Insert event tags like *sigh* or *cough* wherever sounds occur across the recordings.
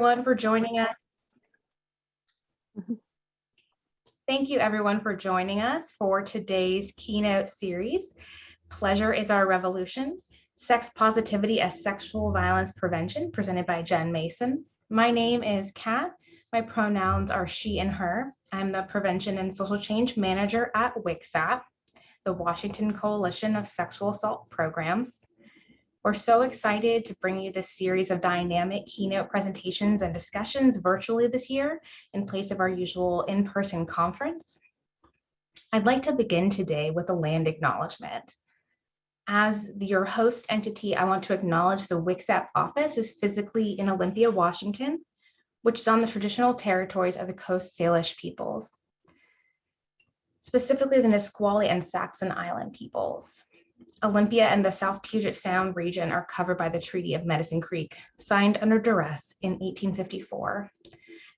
everyone for joining us. Thank you everyone for joining us for today's keynote series, Pleasure is Our Revolution, Sex Positivity as Sexual Violence Prevention, presented by Jen Mason. My name is Kat. My pronouns are she and her. I'm the Prevention and Social Change Manager at WCSAP, the Washington Coalition of Sexual Assault Programs. We're so excited to bring you this series of dynamic keynote presentations and discussions virtually this year in place of our usual in-person conference. I'd like to begin today with a land acknowledgement. As your host entity, I want to acknowledge the WCSAP office is physically in Olympia, Washington, which is on the traditional territories of the Coast Salish peoples, specifically the Nisqually and Squaxin Island peoples. Olympia and the South Puget Sound region are covered by the Treaty of Medicine Creek, signed under duress in 1854.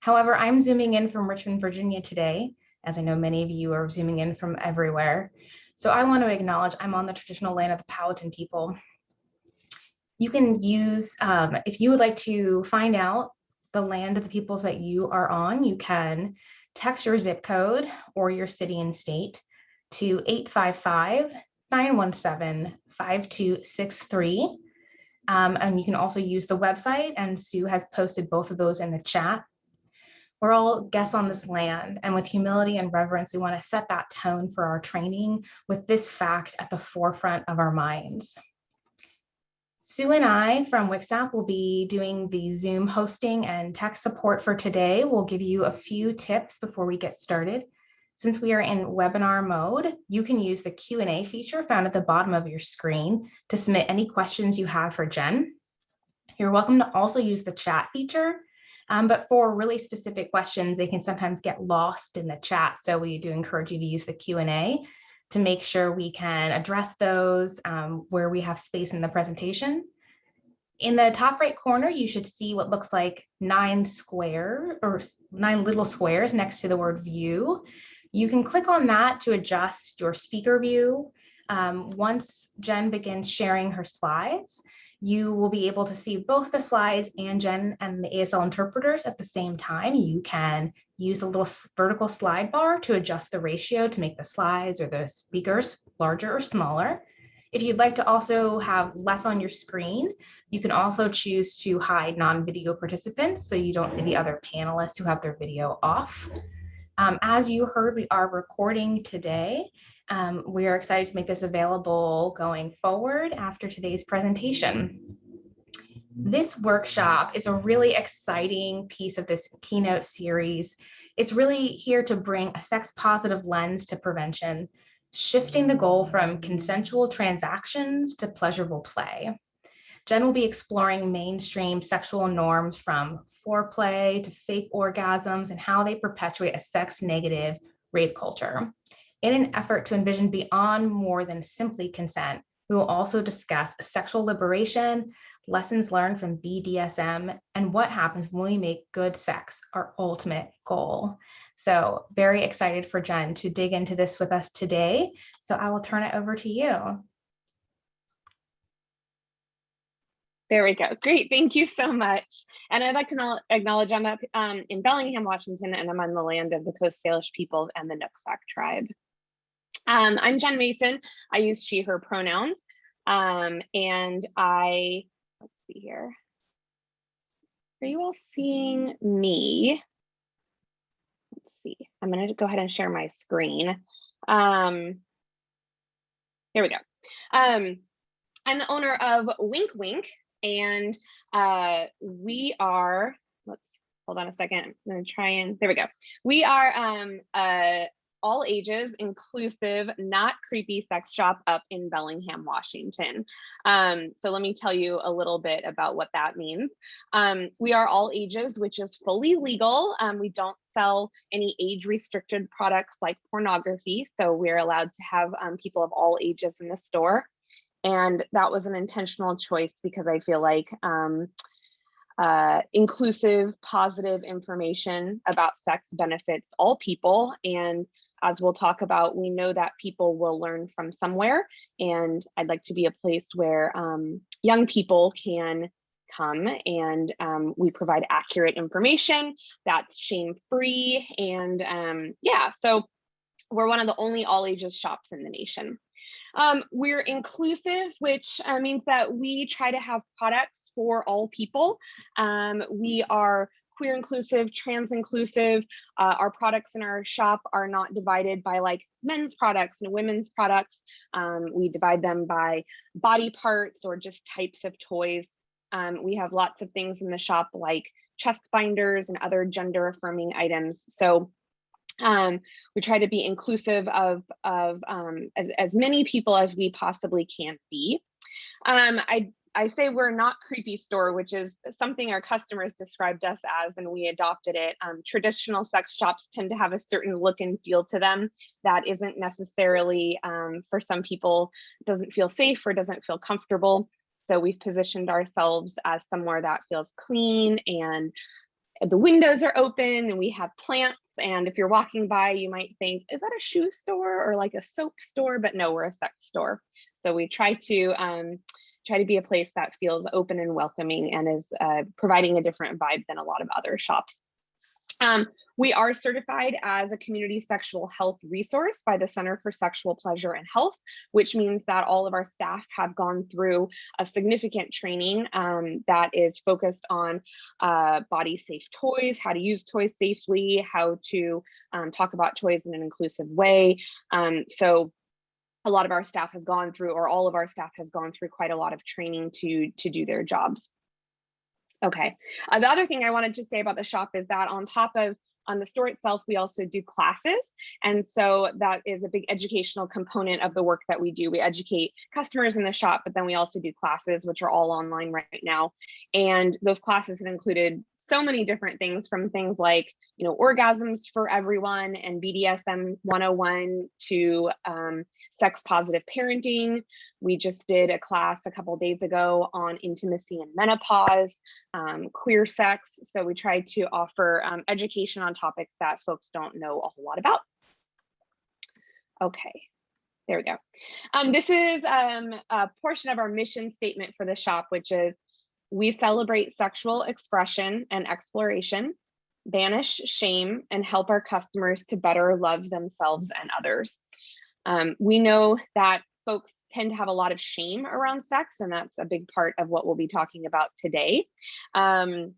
However, I'm zooming in from Richmond, Virginia today, as I know many of you are zooming in from everywhere. So I want to acknowledge I'm on the traditional land of the Powhatan people. You can use, um, if you would like to find out the land of the peoples that you are on, you can text your zip code or your city and state to 855 917-5263. Um, and you can also use the website and Sue has posted both of those in the chat. We're all guests on this land and with humility and reverence, we wanna set that tone for our training with this fact at the forefront of our minds. Sue and I from WCSAP will be doing the Zoom hosting and tech support for today. We'll give you a few tips before we get started. Since we are in webinar mode, you can use the Q&A feature found at the bottom of your screen to submit any questions you have for Jen. You're welcome to also use the chat feature, um, but for really specific questions, they can sometimes get lost in the chat. So we do encourage you to use the Q&A to make sure we can address those um, where we have space in the presentation. In the top right corner, you should see what looks like nine square or nine little squares next to the word view. You can click on that to adjust your speaker view. Um, once Jen begins sharing her slides, you will be able to see both the slides and Jen and the ASL interpreters at the same time. You can use a little vertical slide bar to adjust the ratio to make the slides or the speakers larger or smaller. If you'd like to also have less on your screen, you can also choose to hide non-video participants so you don't see the other panelists who have their video off. Um, as you heard, we are recording today. Um, we are excited to make this available going forward after today's presentation. This workshop is a really exciting piece of this keynote series. It's really here to bring a sex positive lens to prevention, shifting the goal from consensual transactions to pleasurable play. Jen will be exploring mainstream sexual norms from foreplay to fake orgasms and how they perpetuate a sex negative rape culture. In an effort to envision beyond more than simply consent, we will also discuss sexual liberation, lessons learned from BDSM, and what happens when we make good sex our ultimate goal. So very excited for Jen to dig into this with us today. So I will turn it over to you. There we go. Great. Thank you so much. And I'd like to acknowledge I'm up um, in Bellingham, Washington, and I'm on the land of the Coast Salish peoples and the Nooksack tribe. Um, I'm Jen Mason. I use she, her pronouns. Um, and I, let's see here. Are you all seeing me? Let's see. I'm going to go ahead and share my screen. Um, here we go. Um, I'm the owner of Wink Wink, and uh, we are, let's hold on a second. I'm gonna try and, there we go. We are um, uh, all ages inclusive, not creepy sex shop up in Bellingham, Washington. Um, so let me tell you a little bit about what that means. Um, we are all ages, which is fully legal. Um, we don't sell any age restricted products like pornography. So we're allowed to have um, people of all ages in the store. And that was an intentional choice because I feel like um, uh, inclusive, positive information about sex benefits all people. And as we'll talk about, we know that people will learn from somewhere. And I'd like to be a place where um, young people can come and um, we provide accurate information that's shame free. And um, yeah, so we're one of the only all ages shops in the nation. Um, we're inclusive, which uh, means that we try to have products for all people. Um, we are queer inclusive, trans inclusive. Uh, our products in our shop are not divided by like men's products and women's products. Um, we divide them by body parts or just types of toys. Um, we have lots of things in the shop like chest binders and other gender affirming items. So um, we try to be inclusive of, of um, as, as many people as we possibly can be. Um, I I say we're not creepy store, which is something our customers described us as, and we adopted it. Um, traditional sex shops tend to have a certain look and feel to them that isn't necessarily um, for some people doesn't feel safe or doesn't feel comfortable. So we've positioned ourselves as somewhere that feels clean and the windows are open and we have plants. And if you're walking by, you might think, is that a shoe store or like a soap store? But no, we're a sex store. So we try to um, try to be a place that feels open and welcoming and is uh, providing a different vibe than a lot of other shops. Um, we are certified as a community sexual health resource by the Center for Sexual Pleasure and Health, which means that all of our staff have gone through a significant training um, that is focused on uh, body safe toys, how to use toys safely, how to um, talk about toys in an inclusive way. Um, so a lot of our staff has gone through or all of our staff has gone through quite a lot of training to to do their jobs. Okay, uh, the other thing I wanted to say about the shop is that on top of on the store itself, we also do classes. And so that is a big educational component of the work that we do. We educate customers in the shop, but then we also do classes, which are all online right now. And those classes have included so many different things from things like, you know, orgasms for everyone and BDSM 101 to um, sex positive parenting. We just did a class a couple days ago on intimacy and menopause, um, queer sex. So we try to offer um, education on topics that folks don't know a whole lot about. Okay, there we go. Um, this is um, a portion of our mission statement for the shop, which is we celebrate sexual expression and exploration, banish shame, and help our customers to better love themselves and others. Um, we know that folks tend to have a lot of shame around sex, and that's a big part of what we'll be talking about today. Um,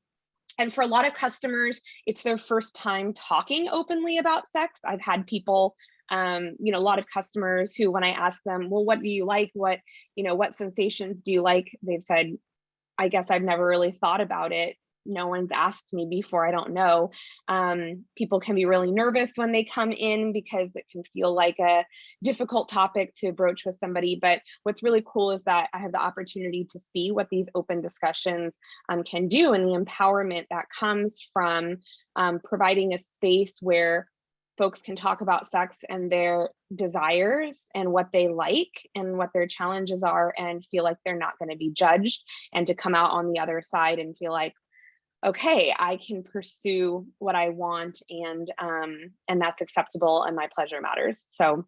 and for a lot of customers, it's their first time talking openly about sex. I've had people um, you know, a lot of customers who, when I ask them, well, what do you like? What, you know, what sensations do you like? They've said, I guess I've never really thought about it. No one's asked me before, I don't know. Um, people can be really nervous when they come in because it can feel like a difficult topic to broach with somebody. But what's really cool is that I have the opportunity to see what these open discussions um, can do and the empowerment that comes from um, providing a space where folks can talk about sex and their desires and what they like and what their challenges are and feel like they're not going to be judged and to come out on the other side and feel like okay i can pursue what i want and um and that's acceptable and my pleasure matters so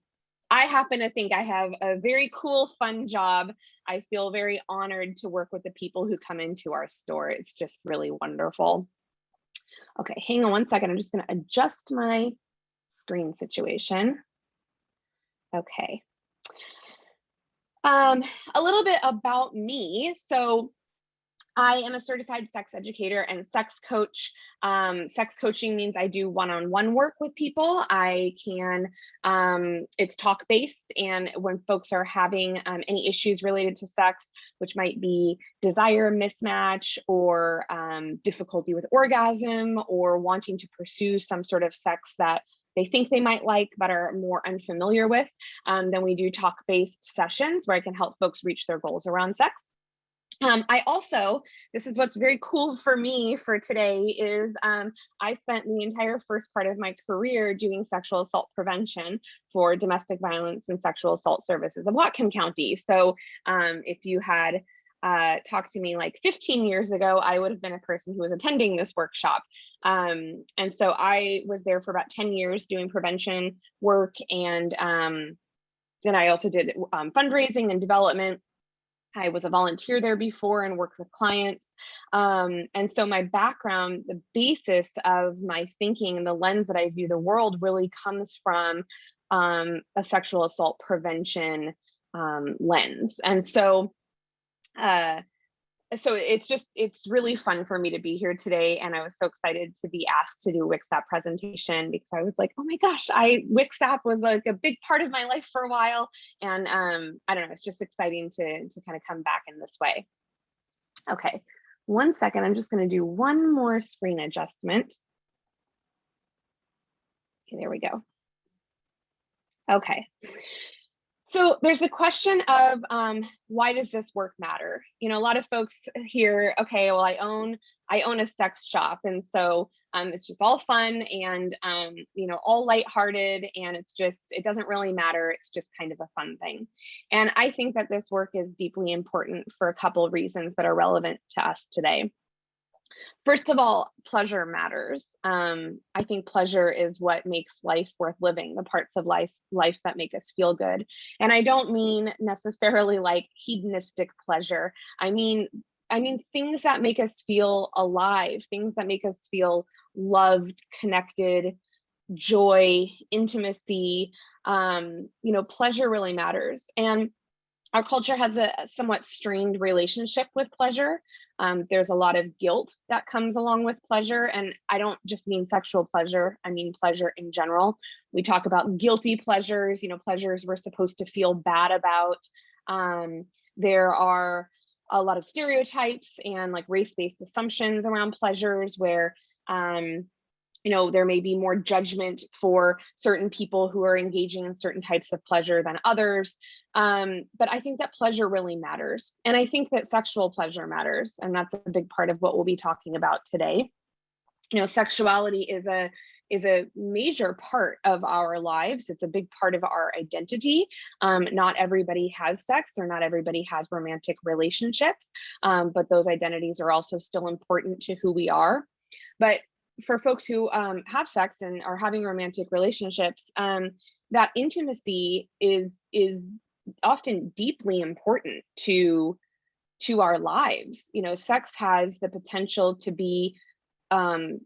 i happen to think i have a very cool fun job i feel very honored to work with the people who come into our store it's just really wonderful okay hang on one second i'm just going to adjust my screen situation. Okay. Um, a little bit about me. So I am a certified sex educator and sex coach. Um, sex coaching means I do one-on-one -on -one work with people. I can, um, it's talk-based and when folks are having um, any issues related to sex, which might be desire mismatch or um, difficulty with orgasm or wanting to pursue some sort of sex that they think they might like but are more unfamiliar with, um, then we do talk-based sessions where I can help folks reach their goals around sex. Um, I also, this is what's very cool for me for today is um, I spent the entire first part of my career doing sexual assault prevention for domestic violence and sexual assault services of Whatcom County. So um, if you had uh, talked to me like 15 years ago, I would have been a person who was attending this workshop. Um, and so I was there for about 10 years doing prevention work. And um, then I also did um, fundraising and development. I was a volunteer there before and worked with clients. Um, and so my background, the basis of my thinking and the lens that I view the world really comes from um, a sexual assault prevention um, lens. And so, uh, so it's just, it's really fun for me to be here today. And I was so excited to be asked to do WCSAP presentation because I was like, oh my gosh, I WCSAP was like a big part of my life for a while. And um, I don't know, it's just exciting to, to kind of come back in this way. Okay, one second, I'm just gonna do one more screen adjustment. Okay, there we go. Okay. So there's the question of um, why does this work matter? You know, a lot of folks hear, okay, well, I own I own a sex shop, and so um, it's just all fun and um, you know all lighthearted, and it's just it doesn't really matter. It's just kind of a fun thing. And I think that this work is deeply important for a couple of reasons that are relevant to us today. First of all, pleasure matters. Um, I think pleasure is what makes life worth living, the parts of life, life that make us feel good. And I don't mean necessarily like hedonistic pleasure. I mean, I mean things that make us feel alive, things that make us feel loved, connected, joy, intimacy, um, you know, pleasure really matters. And our culture has a somewhat strained relationship with pleasure. Um, there's a lot of guilt that comes along with pleasure. And I don't just mean sexual pleasure, I mean pleasure in general. We talk about guilty pleasures, you know, pleasures we're supposed to feel bad about. Um, there are a lot of stereotypes and like race-based assumptions around pleasures where um, you know, there may be more judgment for certain people who are engaging in certain types of pleasure than others. Um, but I think that pleasure really matters. And I think that sexual pleasure matters. And that's a big part of what we'll be talking about today. You know, sexuality is a is a major part of our lives. It's a big part of our identity. Um, not everybody has sex or not everybody has romantic relationships, um, but those identities are also still important to who we are. But for folks who um, have sex and are having romantic relationships, um, that intimacy is is often deeply important to to our lives. You know, sex has the potential to be um,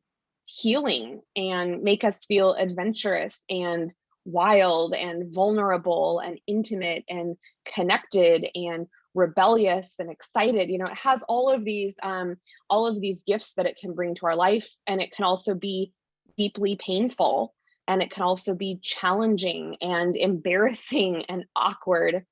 healing and make us feel adventurous and wild and vulnerable and intimate and connected and rebellious and excited you know it has all of these um all of these gifts that it can bring to our life and it can also be deeply painful and it can also be challenging and *laughs* embarrassing and awkward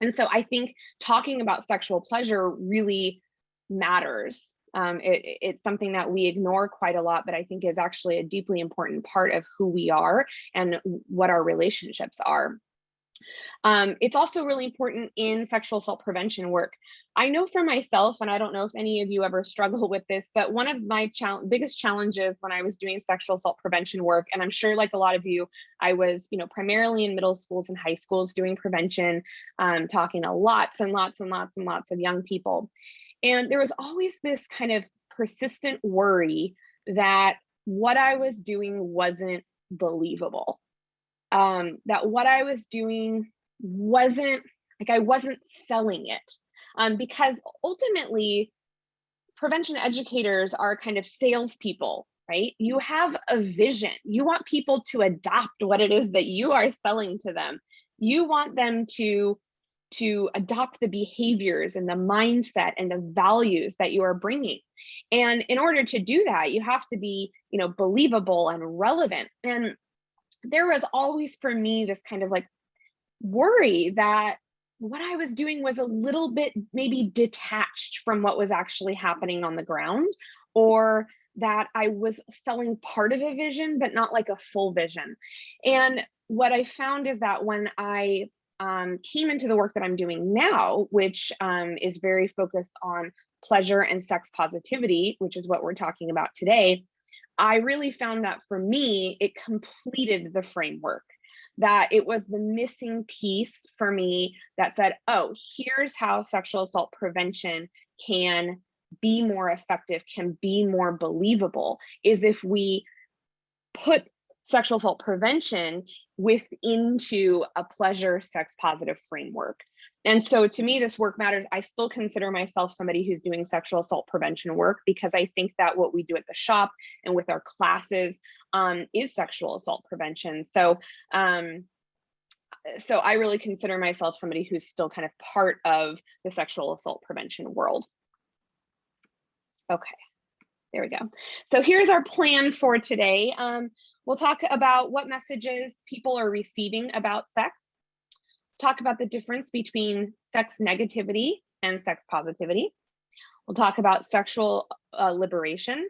and so i think talking about sexual pleasure really matters um, it, it's something that we ignore quite a lot, but I think is actually a deeply important part of who we are and what our relationships are. Um, it's also really important in sexual assault prevention work. I know for myself, and I don't know if any of you ever *laughs* struggle with this, but one of my biggest challenges when I was doing sexual assault prevention work, and I'm sure like a lot of you, I was, you know, primarily in middle schools and high schools doing prevention, um, talking to lots and lots and lots and lots of young people. And there was always this kind of persistent worry that what I was doing wasn't believable um, that what I was doing wasn't like I wasn't selling it um, because ultimately prevention educators are kind of salespeople, right? You have a vision. You want people to adopt what it is that you are selling to them. You want them to to adopt the behaviors and the mindset and the values that you are bringing. And in order to do that, you have to be, you know, believable and relevant. And there was always for me this kind of like worry that what I was doing was a little bit maybe detached from what was actually happening on the ground or that I was selling part of a vision, but not like a full vision. And what I found is that when I um, came into the work that I'm doing now, which um, is very focused on pleasure and sex positivity, which is what we're talking about today, I really found that for me, it completed the framework, that it was the missing piece for me that said, oh, here's how sexual assault prevention can be more effective, can be more believable, is if we put sexual assault prevention within to a pleasure sex positive framework. And so to me, this work matters. I still consider myself somebody who's doing sexual assault prevention work because I think that what we do at the shop and with our classes um, is sexual assault prevention. So, um, so I really consider myself somebody who's still kind of part of the sexual assault prevention world. Okay, there we go. So here's our plan for today. Um, we'll talk about what messages people are receiving about sex talk about the difference between sex negativity and sex positivity. We'll talk about sexual uh, liberation.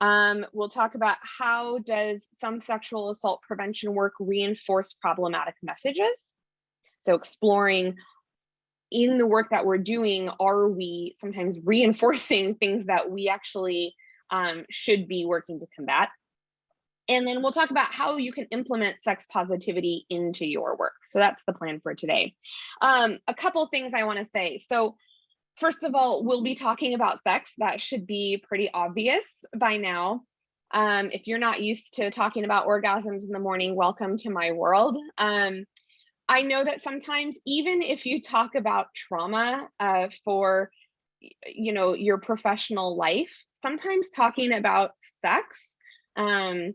Um, we'll talk about how does some sexual assault prevention work reinforce problematic messages. So exploring in the work that we're doing, are we sometimes reinforcing *laughs* things that we actually um, should be working to combat? And then we'll talk about how you can implement sex positivity into your work. So that's the plan for today. Um, a couple things I wanna say. So first of all, we'll be talking about sex. That should be pretty obvious by now. Um, if you're not used to talking about orgasms in the morning, welcome to my world. Um, I know that sometimes even if you talk about trauma uh, for you know your professional life, sometimes talking about sex um,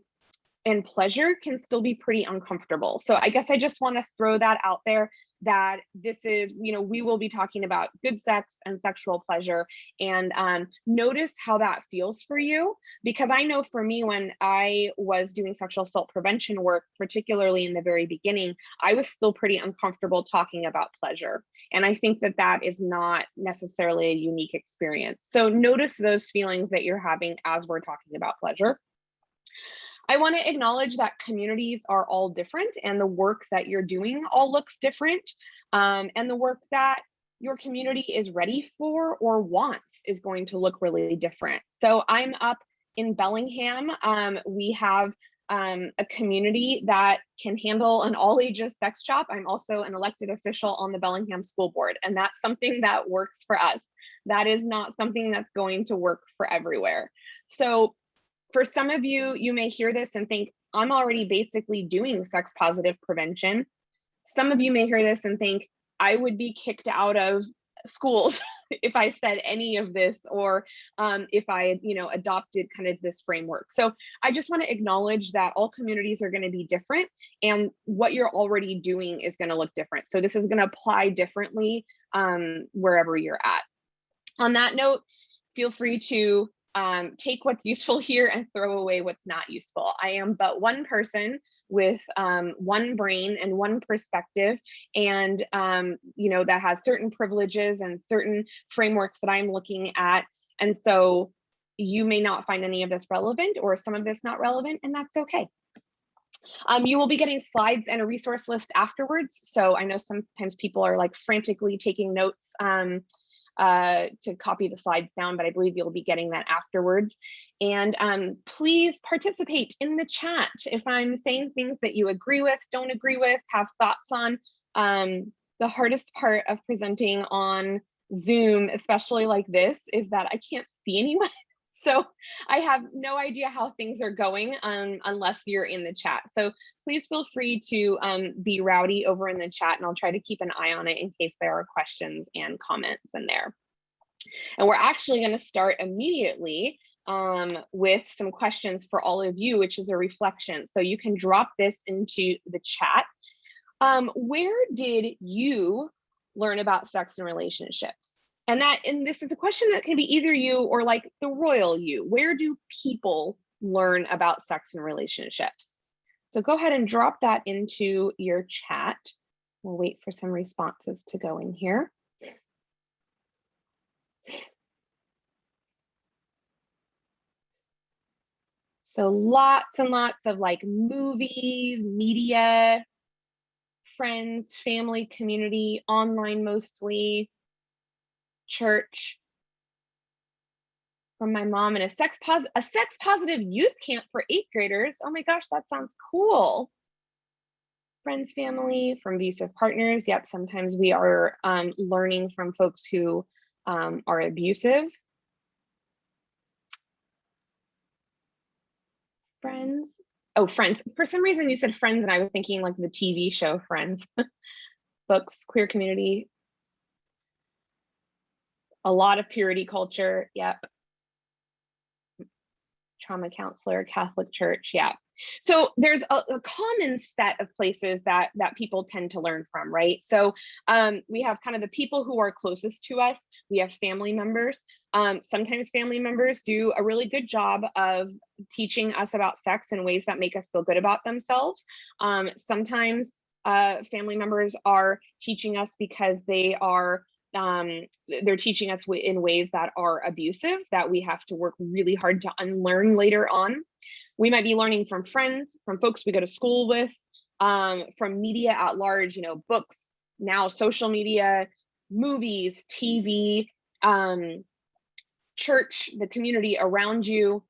and pleasure can still be pretty uncomfortable. So I guess I just want to throw that out there that this is, you know, we will be talking about good sex and sexual pleasure and um, notice how that feels for you. Because I know for me, when I was doing sexual assault prevention work, particularly in the very beginning, I was still pretty uncomfortable talking about pleasure. And I think that that is not necessarily a unique experience. So notice those feelings that you're having as we're talking about pleasure. I want to acknowledge that communities are all different and the work that you're doing all looks different. Um, and the work that your community is ready for or wants is going to look really different. So I'm up in Bellingham. Um, we have um, a community that can handle an all ages sex shop. I'm also an elected official on the Bellingham School Board, and that's something that works for us. That is not something that's going to work for everywhere. So for some of you, you may hear this and think, I'm already basically doing sex positive prevention. Some of you may hear this and think, I would be kicked out of schools *laughs* if I said any of this or um, if I, you know, adopted kind of this framework. So I just want to acknowledge that all communities are going to be different and what you're already doing is going to look different. So this is going to apply differently um, wherever you're at. On that note, feel free to um, take what's useful *laughs* here and throw away what's not useful. I am but one person with um, one brain and one perspective and um, you know that has certain privileges and certain frameworks that I'm looking at and so you may not find any of this relevant or some of this not relevant and that's okay. Um, you will be getting slides and a resource list afterwards. So I know sometimes people are like frantically taking notes um, uh, to copy the slides down, but I believe you'll be getting that afterwards. And um, please participate in the chat. If I'm saying things that you agree with, don't agree with, have thoughts on, um, the hardest part of presenting on Zoom, especially like this, is that I can't see anyone. So I have no idea how things are going um, unless you're in the chat. So please feel free to um, be rowdy over in the chat and I'll try to keep an eye on it in case there are questions and comments in there. And we're actually going to start immediately um, with some questions for all of you, which is a reflection. So you can drop this into the chat. Um, where did you learn about sex and relationships? And that and this is a question that can be either you or like the royal you. Where do people learn about sex and relationships? So go ahead and drop that into your chat. We'll wait for some responses to go in here. So lots and lots of like movies media friends family community online mostly church from my mom and a sex pos a sex positive youth camp for eighth graders. Oh my gosh, that sounds cool. Friends, family, from abusive partners. Yep, sometimes we are um, learning from folks who um, are abusive. Friends, Oh, Friends. For some reason you said Friends and I was thinking like the TV show Friends. *laughs* Books, queer community. A lot of purity culture. Yep. Trauma counselor, Catholic Church. Yeah. So there's a, a, common set of places that that people tend to learn from, right? So um, we have kind of the people who are closest to us. We have family members. Um, sometimes family members do a really good job of teaching us about sex in ways that make us feel good about themselves. Um, sometimes uh, family members are teaching us because they are um, they're teaching us in ways that are abusive that we have to work really hard to unlearn later on. We might be learning from friends, from folks we go to school with, um, from media at large, you know, books, now social media, movies, TV, um, church, the community around you,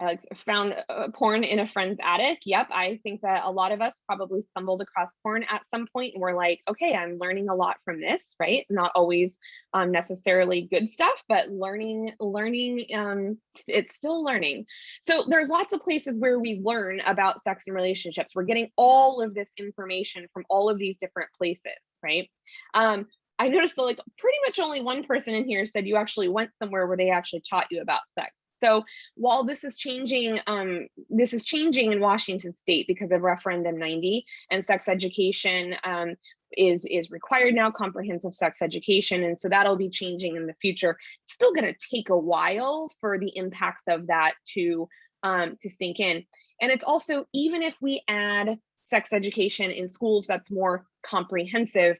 uh, found porn in a friend's attic. Yep, I think that a lot of us probably stumbled across porn at some point and we're like, okay, I'm learning a lot from this, right? Not always um, necessarily good stuff, but learning, learning, um, it's still learning. So there's lots of places where we learn about sex and relationships. We're getting all of this information from all of these different places, right? Um, I noticed that like pretty much only one person in here said you actually went somewhere where they actually taught you about sex. So while this is changing, um, this is changing in Washington state because of referendum 90 and sex education um, is, is required now, comprehensive sex education. And so that'll be changing in the future. It's still gonna take a while for the impacts of that to, um, to sink in. And it's also, even if we add sex education in schools that's more comprehensive,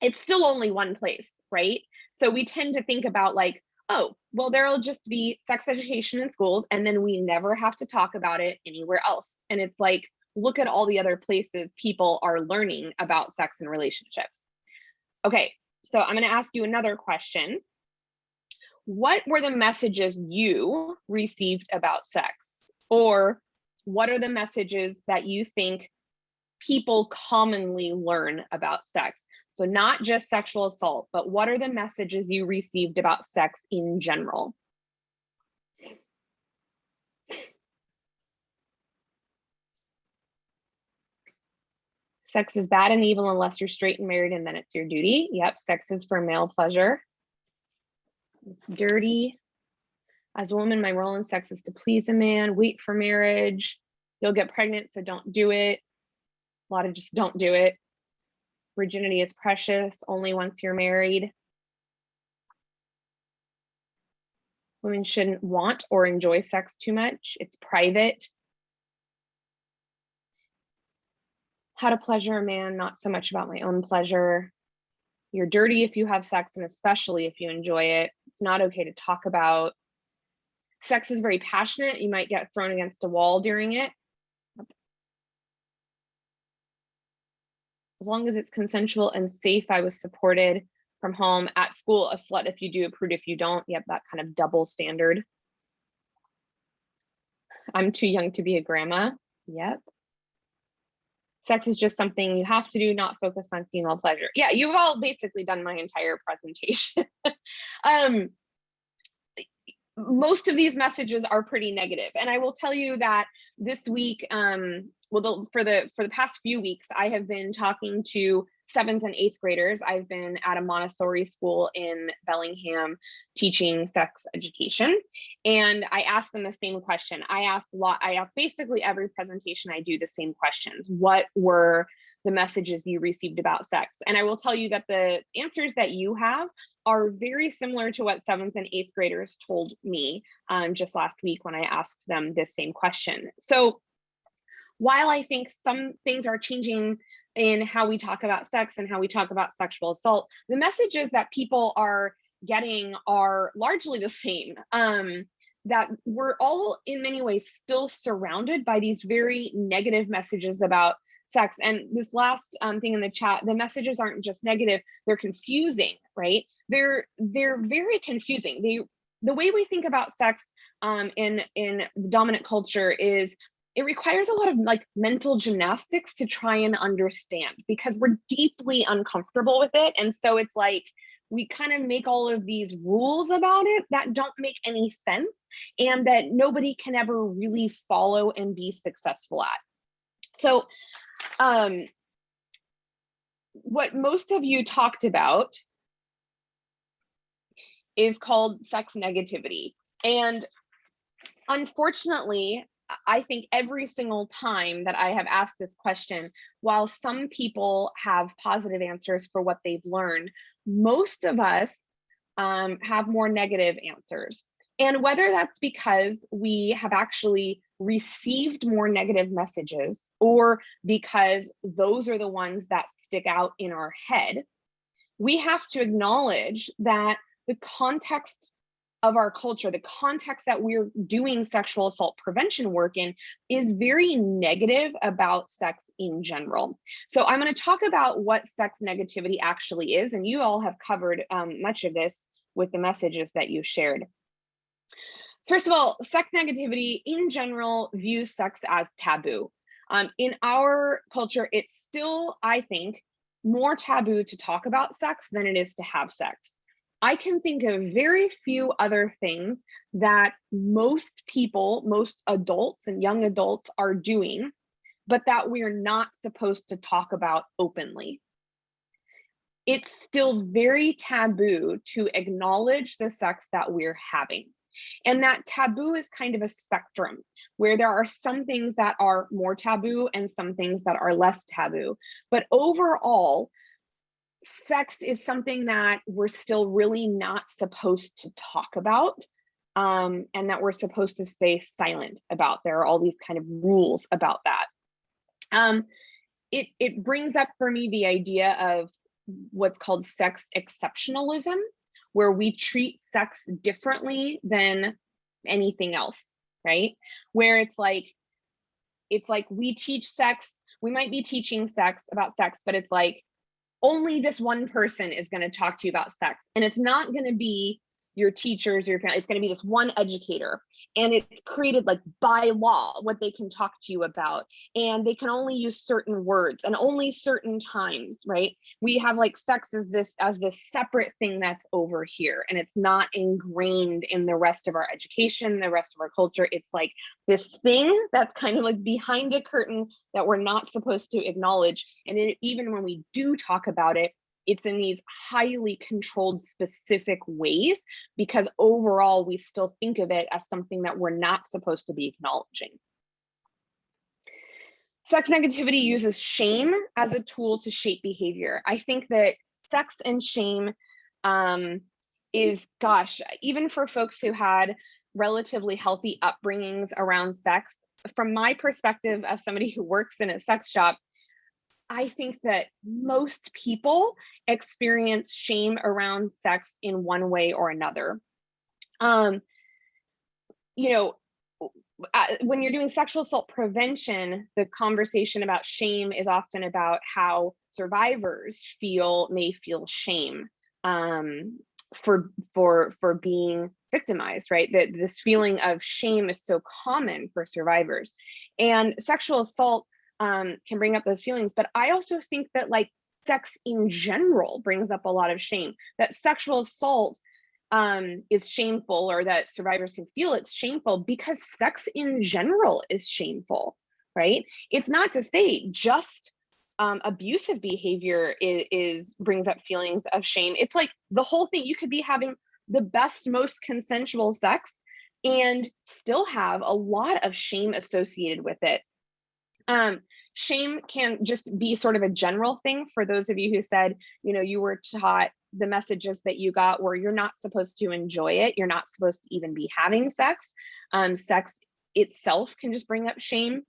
it's still only one place, right? So we tend to think about like, oh, well, there'll just be sex education in schools and then we never have to talk about it anywhere else. And it's like, look at all the other places people are learning about sex and relationships. Okay, so I'm gonna ask you another question. What were the messages you received about sex? Or what are the messages that you think people commonly learn about sex? So not just sexual assault, but what are the messages you received about sex in general? Sex is bad and evil unless you're straight and married and then it's your duty. Yep, sex is for male pleasure. It's dirty. As a woman, my role in sex is to please a man, wait for marriage. You'll get pregnant, so don't do it. A lot of just don't do it virginity is precious only once you're married. Women shouldn't want or enjoy sex too much. It's private. How to pleasure a man, not so much about my own pleasure. You're dirty if you have sex and especially if you enjoy it. It's not okay to talk about. Sex is very passionate. You might get thrown against a wall during it. As long as it's consensual and safe, I was supported from home at school, a slut if you do, a prude if you don't. Yep, that kind of double standard. I'm too young to be a grandma. Yep. Sex is just something you have to do, not focus on female pleasure. Yeah, you've all basically done my entire presentation. *laughs* um, most of these messages are pretty negative and i will tell you that this week um well the, for the for the past few weeks i have been talking to seventh and eighth graders i've been at a montessori school in bellingham teaching sex education and i asked them the same question i asked a lot i asked basically every presentation i do the same questions what were the messages you received about sex. And I will tell you that the answers that you have are very similar to what seventh and eighth graders told me um, just last week when I asked them this same question. So while I think some things are changing in how we talk about sex and how we talk about sexual assault, the messages that people are getting are largely the same. Um, that we're all in many ways still surrounded by these very negative messages about sex. And this last um, thing in the chat, the messages aren't just negative, they're confusing, right? They're they're very confusing. They the way we think about sex um, in in the dominant culture is it requires a lot of like mental gymnastics to try and understand because we're deeply uncomfortable with it. And so it's like we kind of make all of these rules about it that don't make any sense and that nobody can ever really follow and be successful at. So um, what most of you talked about is called sex negativity. And unfortunately, I think every single time that I have asked this question, while some people have positive answers for what they've learned, most of us um, have more negative answers. And whether that's because we have actually received more negative messages or because those are the ones that stick out in our head, we have to acknowledge that the context of our culture, the context that we're doing sexual assault prevention work in is very negative about sex in general. So I'm going to talk about what sex negativity actually is, and you all have covered um, much of this with the messages that you shared. First of all, sex negativity in general views sex as taboo. Um, in our culture, it's still, I think, more taboo to talk about sex than it is to have sex. I can think of very few other things that most people, most adults and young adults are doing, but that we're not supposed to talk about openly. It's still very taboo to acknowledge the sex that we're having. And that taboo is kind of a spectrum where there are some things that are more taboo and some things that are less taboo. But overall, sex is something that we're still really not supposed to talk about um, and that we're supposed to stay silent about. There are all these kind of rules about that. Um, it, it brings up for me the idea of what's called sex exceptionalism, where we treat sex differently than anything else, right? Where it's like, it's like we teach sex, we might be teaching sex about sex, but it's like only this one person is going to talk to you about sex. And it's not going to be your teachers, your family, it's going to be this one educator. And it's created like by law what they can talk to you about. And they can only use certain words and only certain times, right? We have like sex as this as this separate thing that's over here. And it's not ingrained in the rest of our education, the rest of our culture. It's like this thing that's kind of like behind a curtain that we're not supposed to acknowledge. And it, even when we do talk about it, it's in these highly controlled specific ways because overall we still think of it as something that we're not supposed to be acknowledging. Sex negativity uses shame as a tool to shape behavior. I think that sex and shame um, is, gosh, even for folks who had relatively healthy upbringings around sex, from my perspective of somebody who works in a sex shop, I think that most people experience shame around sex in one way or another. Um, you know, when you're doing sexual assault prevention, the conversation about shame is often about how survivors feel, may feel shame um, for for for being victimized, right? That this feeling of shame is so common for survivors, and sexual assault um, can bring up those feelings. But I also think that like sex in general brings up a lot of shame, that sexual assault um, is shameful or that survivors can feel it's shameful because sex in general is shameful, right? It's not to say just um, abusive behavior is, is brings up feelings of shame. It's like the whole thing, you could be having the best, most consensual sex and still have a lot of shame associated with it. Um, shame can just be sort of a general thing for those of you who said, you know, you were taught the messages that you got where you're not supposed to enjoy it. You're not supposed to even be having sex. Um, sex itself can just bring up shame.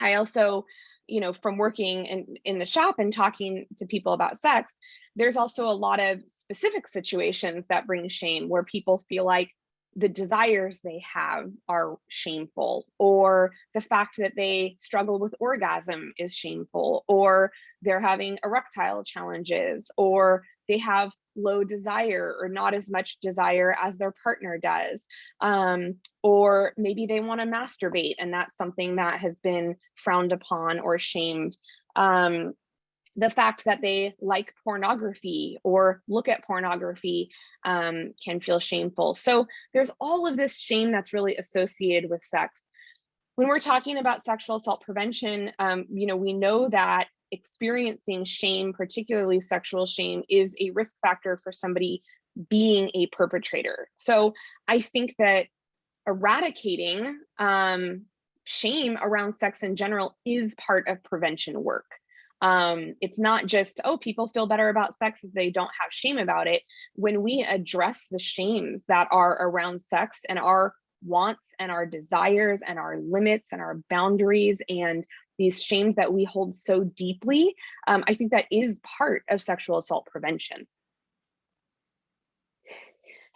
I also, you know, from working in, in the shop and talking to people about sex, there's also a lot of specific situations that bring shame where people feel like the desires they have are shameful or the fact that they struggle with orgasm is shameful or they're having erectile challenges or they have low desire or not as much desire as their partner does um, or maybe they want to masturbate and that's something that has been frowned upon or shamed. Um, the fact that they like pornography or look at pornography um, can feel shameful. So there's all of this shame that's really associated with sex. When we're talking about sexual assault prevention, um, you know, we know that experiencing shame, particularly sexual shame, is a risk factor for somebody being a perpetrator. So I think that eradicating um, shame around sex in general is part of prevention work. Um, it's not just, oh, people feel better about sex if they don't have shame about it. When we address the shames that are around sex and our wants and our desires and our limits and our boundaries and these shames that we hold so deeply, um, I think that is part of sexual assault prevention.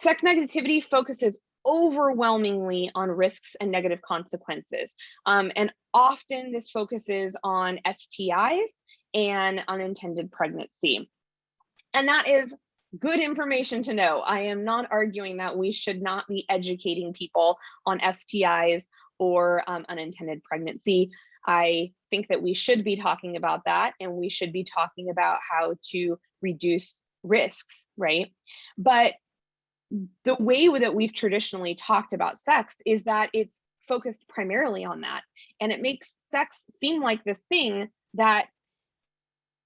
Sex negativity focuses overwhelmingly on risks and negative consequences. Um, and often this focuses on STIs and unintended pregnancy. And that is good information to know. I am not arguing that we should not be educating people on STIs or um, unintended pregnancy. I think that we should be talking about that and we should be talking about how to reduce risks, right? But the way that we've traditionally talked about sex is that it's focused primarily on that. And it makes sex seem like this thing that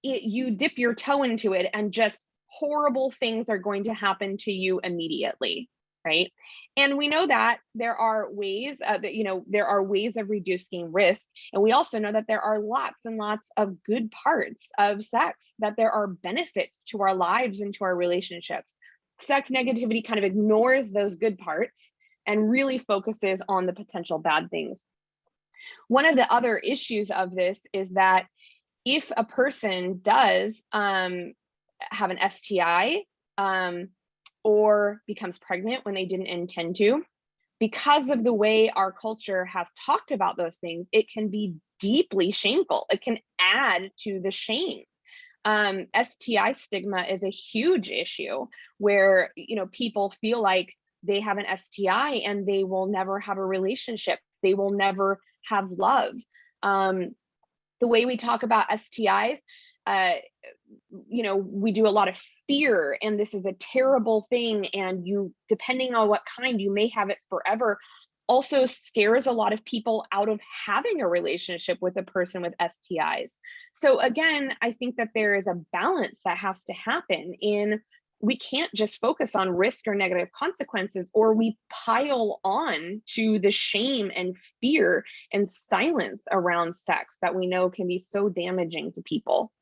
it, you dip your toe into it and just horrible things are going to happen to you immediately right? And we know that there are ways uh, that you know there are ways of reducing risk. And we also know that there are lots and lots of good parts of sex that there are benefits to our lives and to our relationships. Sex negativity kind of ignores those good parts and really focuses on the potential bad things. One of the other issues of this is that if a person does um, have an STI um, or becomes pregnant when they didn't intend to, because of the way our culture has talked about those things, it can be deeply shameful. It can add to the shame um, STI stigma is a huge issue where you know people feel like they have an STI and they will never have a relationship. They will never have love. Um, the way we talk about STIs, uh, you know, we do a lot of fear and this is a terrible thing. And you, depending on what kind, you may have it forever also scares a lot of people out of having a relationship with a person with STIs. So again, I think that there is a balance that has to happen in we can't just focus on risk or negative consequences or we pile on to the shame and fear and silence around sex that we know can be so damaging to people.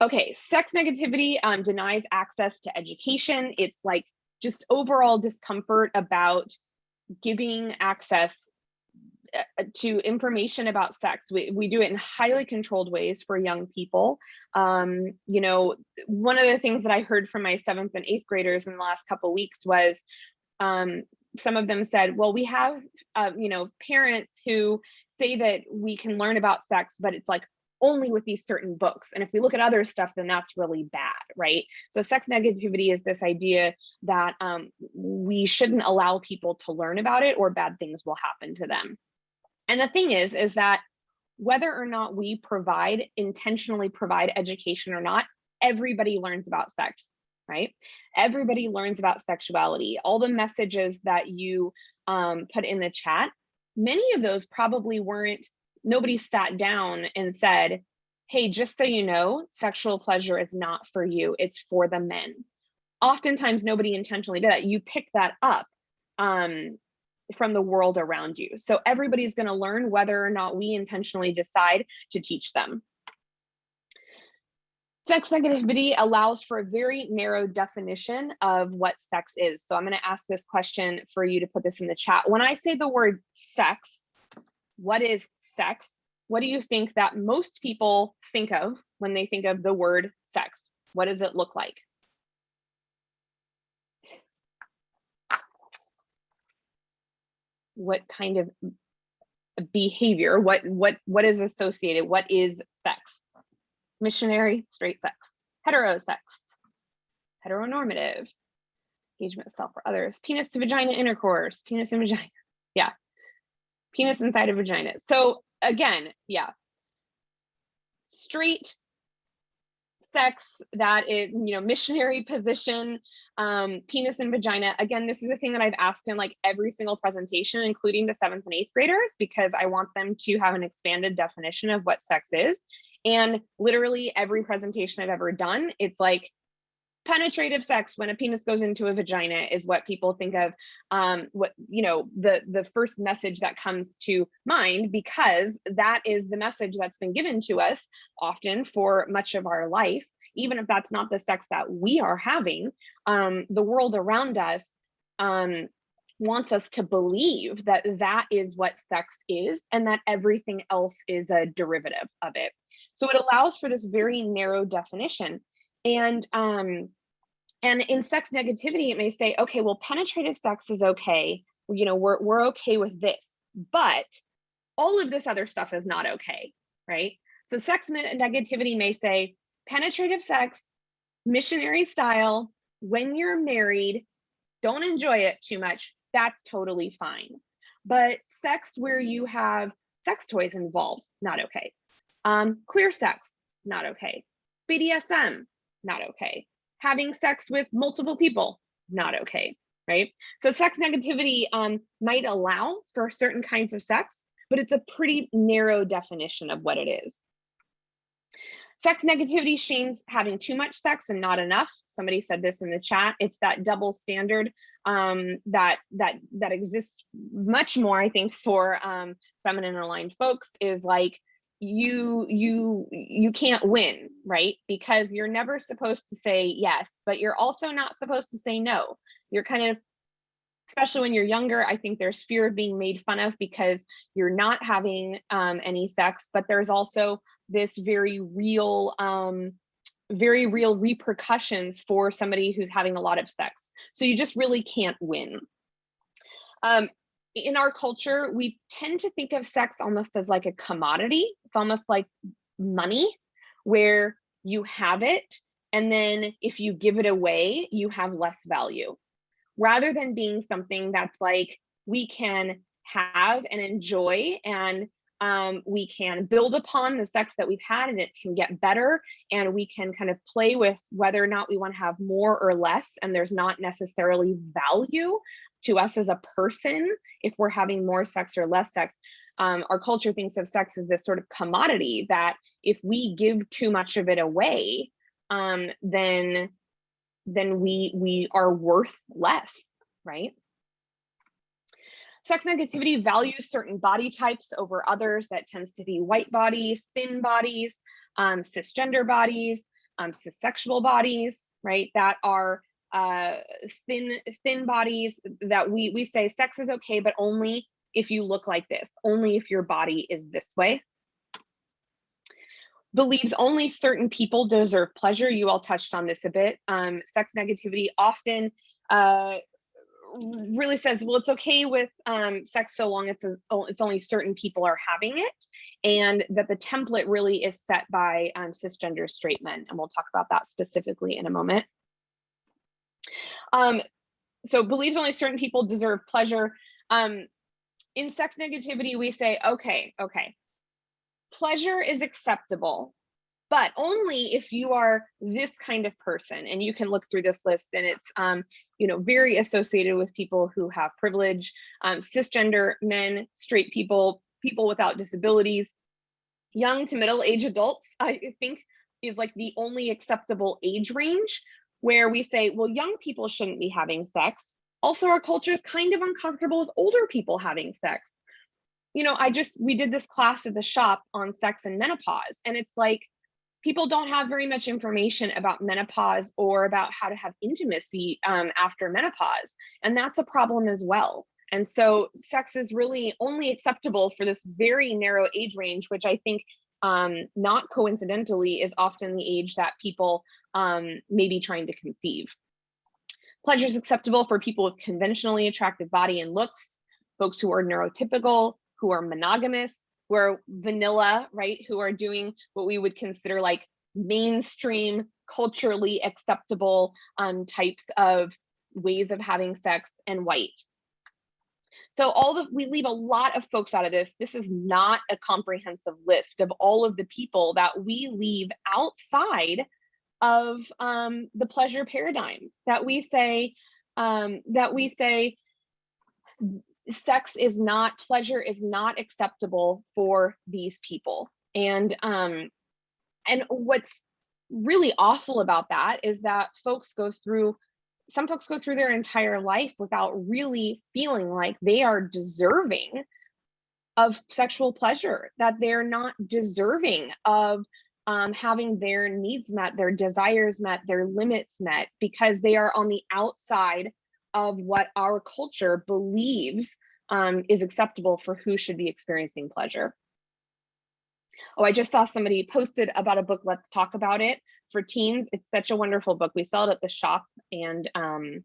Okay, sex negativity um, denies access to education. It's like just overall discomfort about giving access to information about sex. We, we do it in highly controlled ways for young people. Um, you know, one of the things that I heard from my seventh and eighth graders in the last couple weeks was um, some of them said, well, we have, uh, you know, parents who say that we can learn about sex, but it's like only with these certain books. And if we look at other stuff, then that's really bad, right? So sex negativity is this idea that um, we shouldn't allow people to learn about it or bad things will happen to them. And the thing is, is that whether or not we provide, intentionally provide education or not, everybody learns about sex, right? Everybody learns about sexuality. All the messages that you um, put in the chat, many of those probably weren't nobody sat down and said, hey, just so you know, sexual pleasure is not for you, it's for the men. Oftentimes, nobody intentionally did that. You pick that up um, from the world around you. So everybody's going to learn whether or not we intentionally decide to teach them. Sex negativity allows for a very narrow definition of what sex is. So I'm going to ask this question for you to put this in the chat. When I say the word sex, what is sex? What do you think that most people think of when they think of the word sex? What does it look like? What kind of behavior, what, what, what is associated? What is sex? Missionary, straight sex, heterosex, heteronormative, engagement self or others, penis to vagina intercourse, penis and vagina. *laughs* Yeah, penis inside a vagina. So again, yeah. straight sex that is, you know, missionary position, um, penis and vagina. Again, this is a thing that I've asked in like every single presentation, including the seventh and eighth graders, because I want them to have an expanded definition of what sex is. And literally every presentation I've ever done, it's like penetrative sex when a penis goes into a vagina is what people think of um what you know the the first message that comes to mind because that is the message that's been given to us often for much of our life even if that's not the sex that we are having um the world around us um wants us to believe that that is what sex is and that everything else is a derivative of it. So it allows for this very narrow definition and um, and in sex negativity, it may say, okay, well, penetrative sex is okay. You know, we're we're okay with this, but all of this other stuff is not okay, right? So sex negativity may say penetrative sex, missionary style, when you're married, don't enjoy it too much. That's totally fine. But sex where you have sex toys involved, not okay. Um, queer sex, not okay. BDSM, not okay. Having sex with multiple people, not okay, right? So sex negativity um, might allow for certain kinds of sex, but it's a pretty narrow definition of what it is. Sex negativity shames having too much sex and not enough. Somebody said this in the chat. It's that double standard um, that that that exists much more, I think, for um, feminine aligned folks is like you you you can't win right? Because you're never supposed to say yes but you're also not supposed to say no. You're kind of especially when you're younger i think there's fear of being made fun of because you're not having um, any sex but there's also this very real um, very real repercussions for somebody who's having a lot of sex. So you just really can't win. Um, in our culture, we tend to think of sex almost as like a commodity. It's almost like money where you have it. And then if you give it away, you have less value rather than being something that's like we can have and enjoy and um, we can build upon the sex that we've had and it can get better and we can kind of play with whether or not we want to have more or less and there's not necessarily value to us as a person if we're having more sex or less sex um, our culture thinks of sex as this sort of commodity that if we give too much of it away um, then then we we are worth less right? Sex negativity values certain body types over others. That tends to be white bodies thin bodies um, cisgender bodies um, cissexual bodies right? That are uh, thin thin bodies that we we say sex is okay, but only if you look like this, only if your body is this way. Believes only certain people deserve pleasure. You all touched on this a bit. Um, sex negativity often uh, really says, well, it's okay with um, sex so long it's a, it's only certain people are having it, and that the template really is set by um, cisgender straight men, and we'll talk about that specifically in a moment. Um, so believes only certain people deserve pleasure. Um, in sex negativity, we say, okay, okay, pleasure is acceptable, but only if you are this kind of person. And you can look through this list and it's, um, you know, very associated with people who have privilege, um, cisgender men, straight people, people without disabilities, young to middle age adults, I think is like the only acceptable age range where we say, well, young people shouldn't be having sex. Also, our culture is kind of uncomfortable with older people having sex. You know, I just, we did this class at the shop on sex and menopause, and it's like, people don't have very much information about menopause or about how to have intimacy um, after menopause. And that's a problem as well. And so sex is really only acceptable for this very narrow age range, which I think um, not coincidentally, is often the age that people um, may be trying to conceive. Pleasure is acceptable for people with conventionally attractive body and looks, folks who are neurotypical, who are monogamous, who are vanilla, right? Who are doing what we would consider like mainstream, culturally acceptable um, types of ways of having sex and white. So all the we leave a lot of folks out of this. This is not a comprehensive list of all of the people that we leave outside of um, the pleasure paradigm that we say um, that we say sex is not pleasure is not acceptable for these people and um and what's really awful about that is that folks go through some folks go through their entire life without really feeling like they are deserving of sexual pleasure that they're not deserving of um, having their needs met their desires met their limits met because they are on the outside of what our culture believes um, is acceptable for who should be experiencing pleasure. Oh, I just saw somebody posted about a book, Let's Talk About It for teens. It's such a wonderful book. We sell it at the shop and um,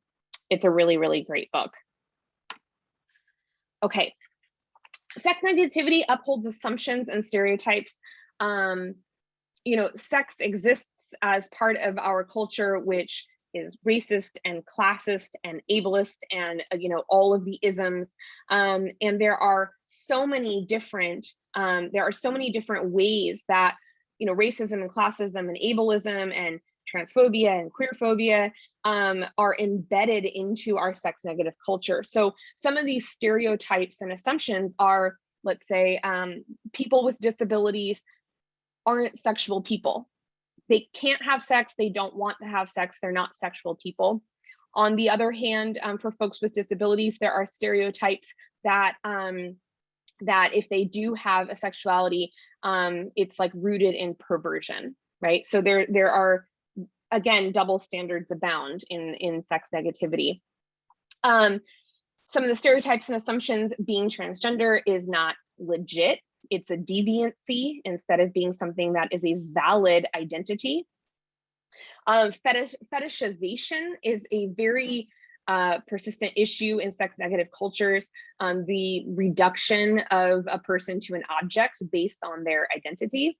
it's a really, really great book. Okay, sex negativity upholds assumptions and stereotypes. Um, you know, sex exists as part of our culture, which is racist and classist and ableist and uh, you know all of the isms um, and there are so many different um, there are so many different ways that you know racism and classism and ableism and transphobia and queerphobia um, are embedded into our sex negative culture so some of these stereotypes and assumptions are let's say um, people with disabilities aren't sexual people they can't have sex, they don't want to have sex, they're not sexual people. On the other hand, um, for folks with disabilities, there are stereotypes that um, that if they do have a sexuality, um, it's like rooted in perversion, right? So there there are again double standards abound in in sex negativity. Um, some of the stereotypes and assumptions being transgender is not legit it's a deviancy instead of being something that is a valid identity. Um, fetish, fetishization is a very uh, persistent issue in sex negative cultures, um, the reduction of a person to an object based on their identity.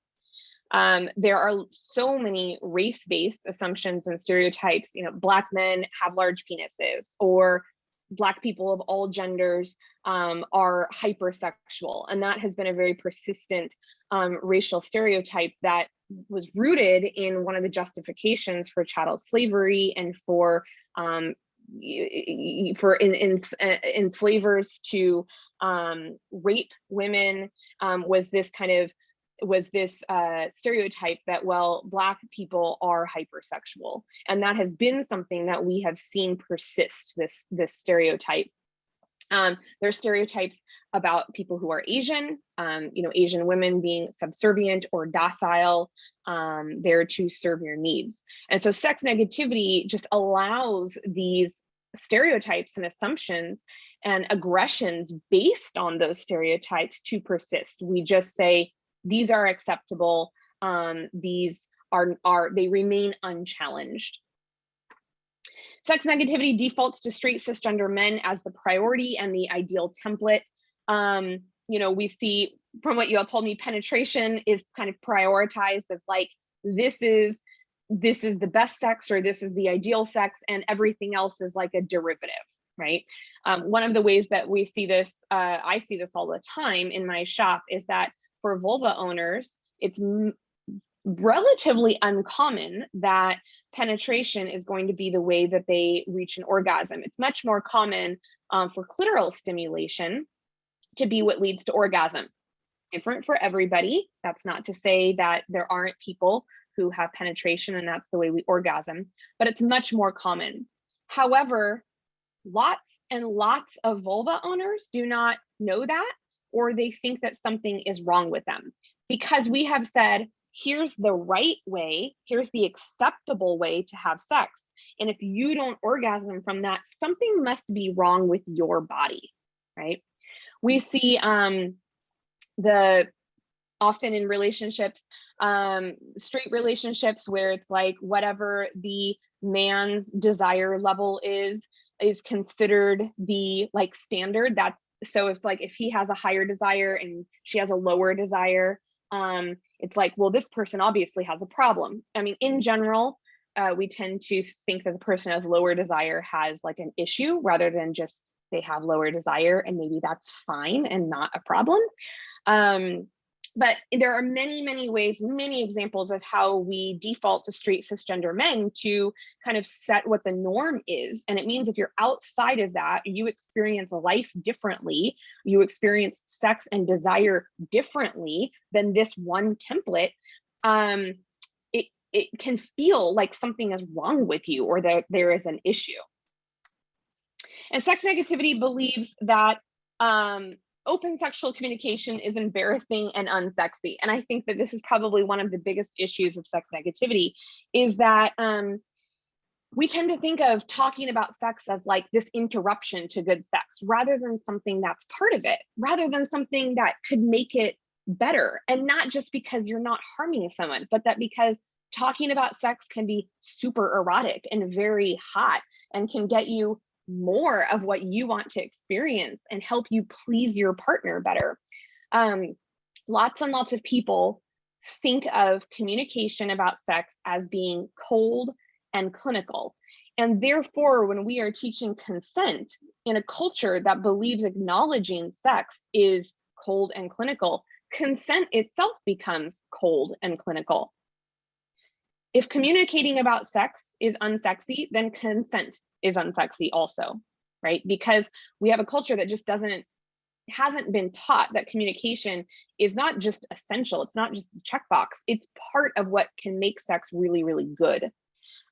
Um, there are so many race-based assumptions and stereotypes, you know, black men have large penises or Black people of all genders um, are hypersexual. And that has been a very persistent um, racial stereotype that was rooted in one of the justifications for chattel slavery and for um, for in, in, uh, enslavers to um, rape women um, was this kind of was this uh, stereotype that, well, Black people are hypersexual. And that has been something that we have seen persist, this, this stereotype. Um, there are stereotypes about people who are Asian, um, you know, Asian women being subservient or docile, um, there to serve your needs. And so sex negativity just allows these stereotypes and assumptions and aggressions based on those stereotypes to persist. We just say, these are acceptable. Um, these are, are, they remain unchallenged. Sex negativity defaults to straight cisgender men as the priority and the ideal template. Um, you know, we see from what you all told me, penetration is kind of prioritized as like, this is this is the best sex or this is the ideal sex and everything else is like a derivative, right? Um, one of the ways that we see this, uh, I see this all the time in my shop is that for vulva owners, it's relatively uncommon that penetration is going to be the way that they reach an orgasm. It's much more common um, for clitoral stimulation to be what leads to orgasm. Different for everybody. That's not to say that there aren't people who have penetration and that's the way we orgasm, but it's much more common. However, lots and lots of vulva owners do not know that or they think that something is wrong with them because we have said, here's the right way, here's the acceptable way to have sex. And if you don't orgasm from that, something must be wrong with your body, right? We see um, the often in relationships, um, straight relationships where it's like whatever the man's desire level is, is considered the like standard that's so it's like if he has a higher desire and she has a lower desire um it's like well this person obviously has a problem i mean in general uh, we tend to think that the person has lower desire has like an issue rather than just they have lower desire and maybe that's fine and not a problem. Um, but there are many, many ways, many examples of how we default to straight cisgender men to kind of set what the norm is. And it means if you're outside of that, you experience life differently, you experience sex and desire differently than this one template, um, it, it can feel like something is wrong with you or that there is an issue. And sex negativity believes that um, open sexual communication is embarrassing and unsexy. And I think that this is probably one of the biggest issues of sex negativity is that um, we tend to think of talking about sex as like this interruption to good sex rather than something that's part of it, rather than something that could make it better. And not just because you're not harming someone, but that because talking about sex can be super erotic and very hot and can get you more of what you want to experience and help you please your partner better. Um, lots and lots of people think of communication about sex as being cold and clinical. And therefore, when we are teaching consent in a culture that believes acknowledging sex is cold and clinical, consent itself becomes cold and clinical. If communicating about sex is unsexy, then consent is unsexy also, right? Because we have a culture that just doesn't hasn't been taught that communication is not just essential it's not just a checkbox it's part of what can make sex really really good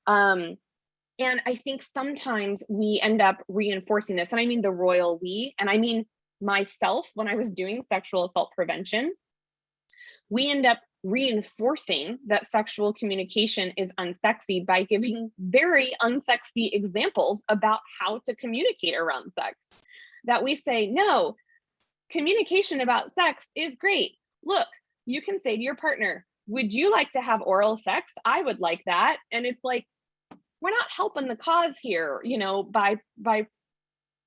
um and i think sometimes we end up reinforcing this and i mean the royal we and i mean myself when i was doing sexual assault prevention we end up reinforcing that sexual communication is unsexy by giving very unsexy examples about how to communicate around sex. That we say, no, communication about sex is great. Look, you can say to your partner, would you like to have oral sex? I would like that. And it's like, we're not helping the cause here, you know, by by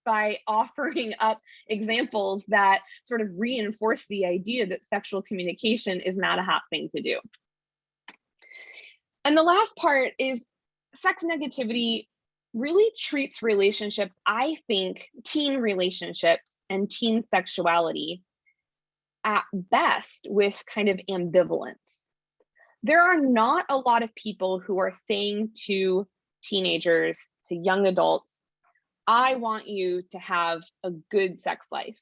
by *laughs* offering up examples that sort of reinforce the idea that sexual communication is not a hot thing to do. And the last part is sex negativity really treats relationships, I think, teen relationships and teen sexuality at best with kind of ambivalence. There are not a lot of people who are saying to teenagers, to young adults, I want you to have a good sex life.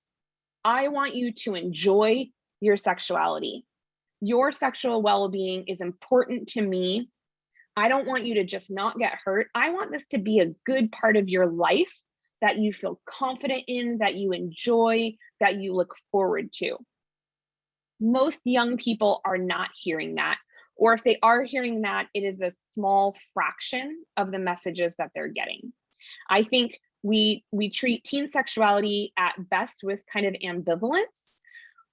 I want you to enjoy your sexuality. Your sexual well-being is important to me. I don't want you to just not get hurt. I want this to be a good part of your life that you feel confident in, that you enjoy, that you look forward to. Most young people are not hearing that. Or if they are hearing that, it is a small fraction of the messages that they're getting. I think we we treat teen sexuality at best with kind of ambivalence.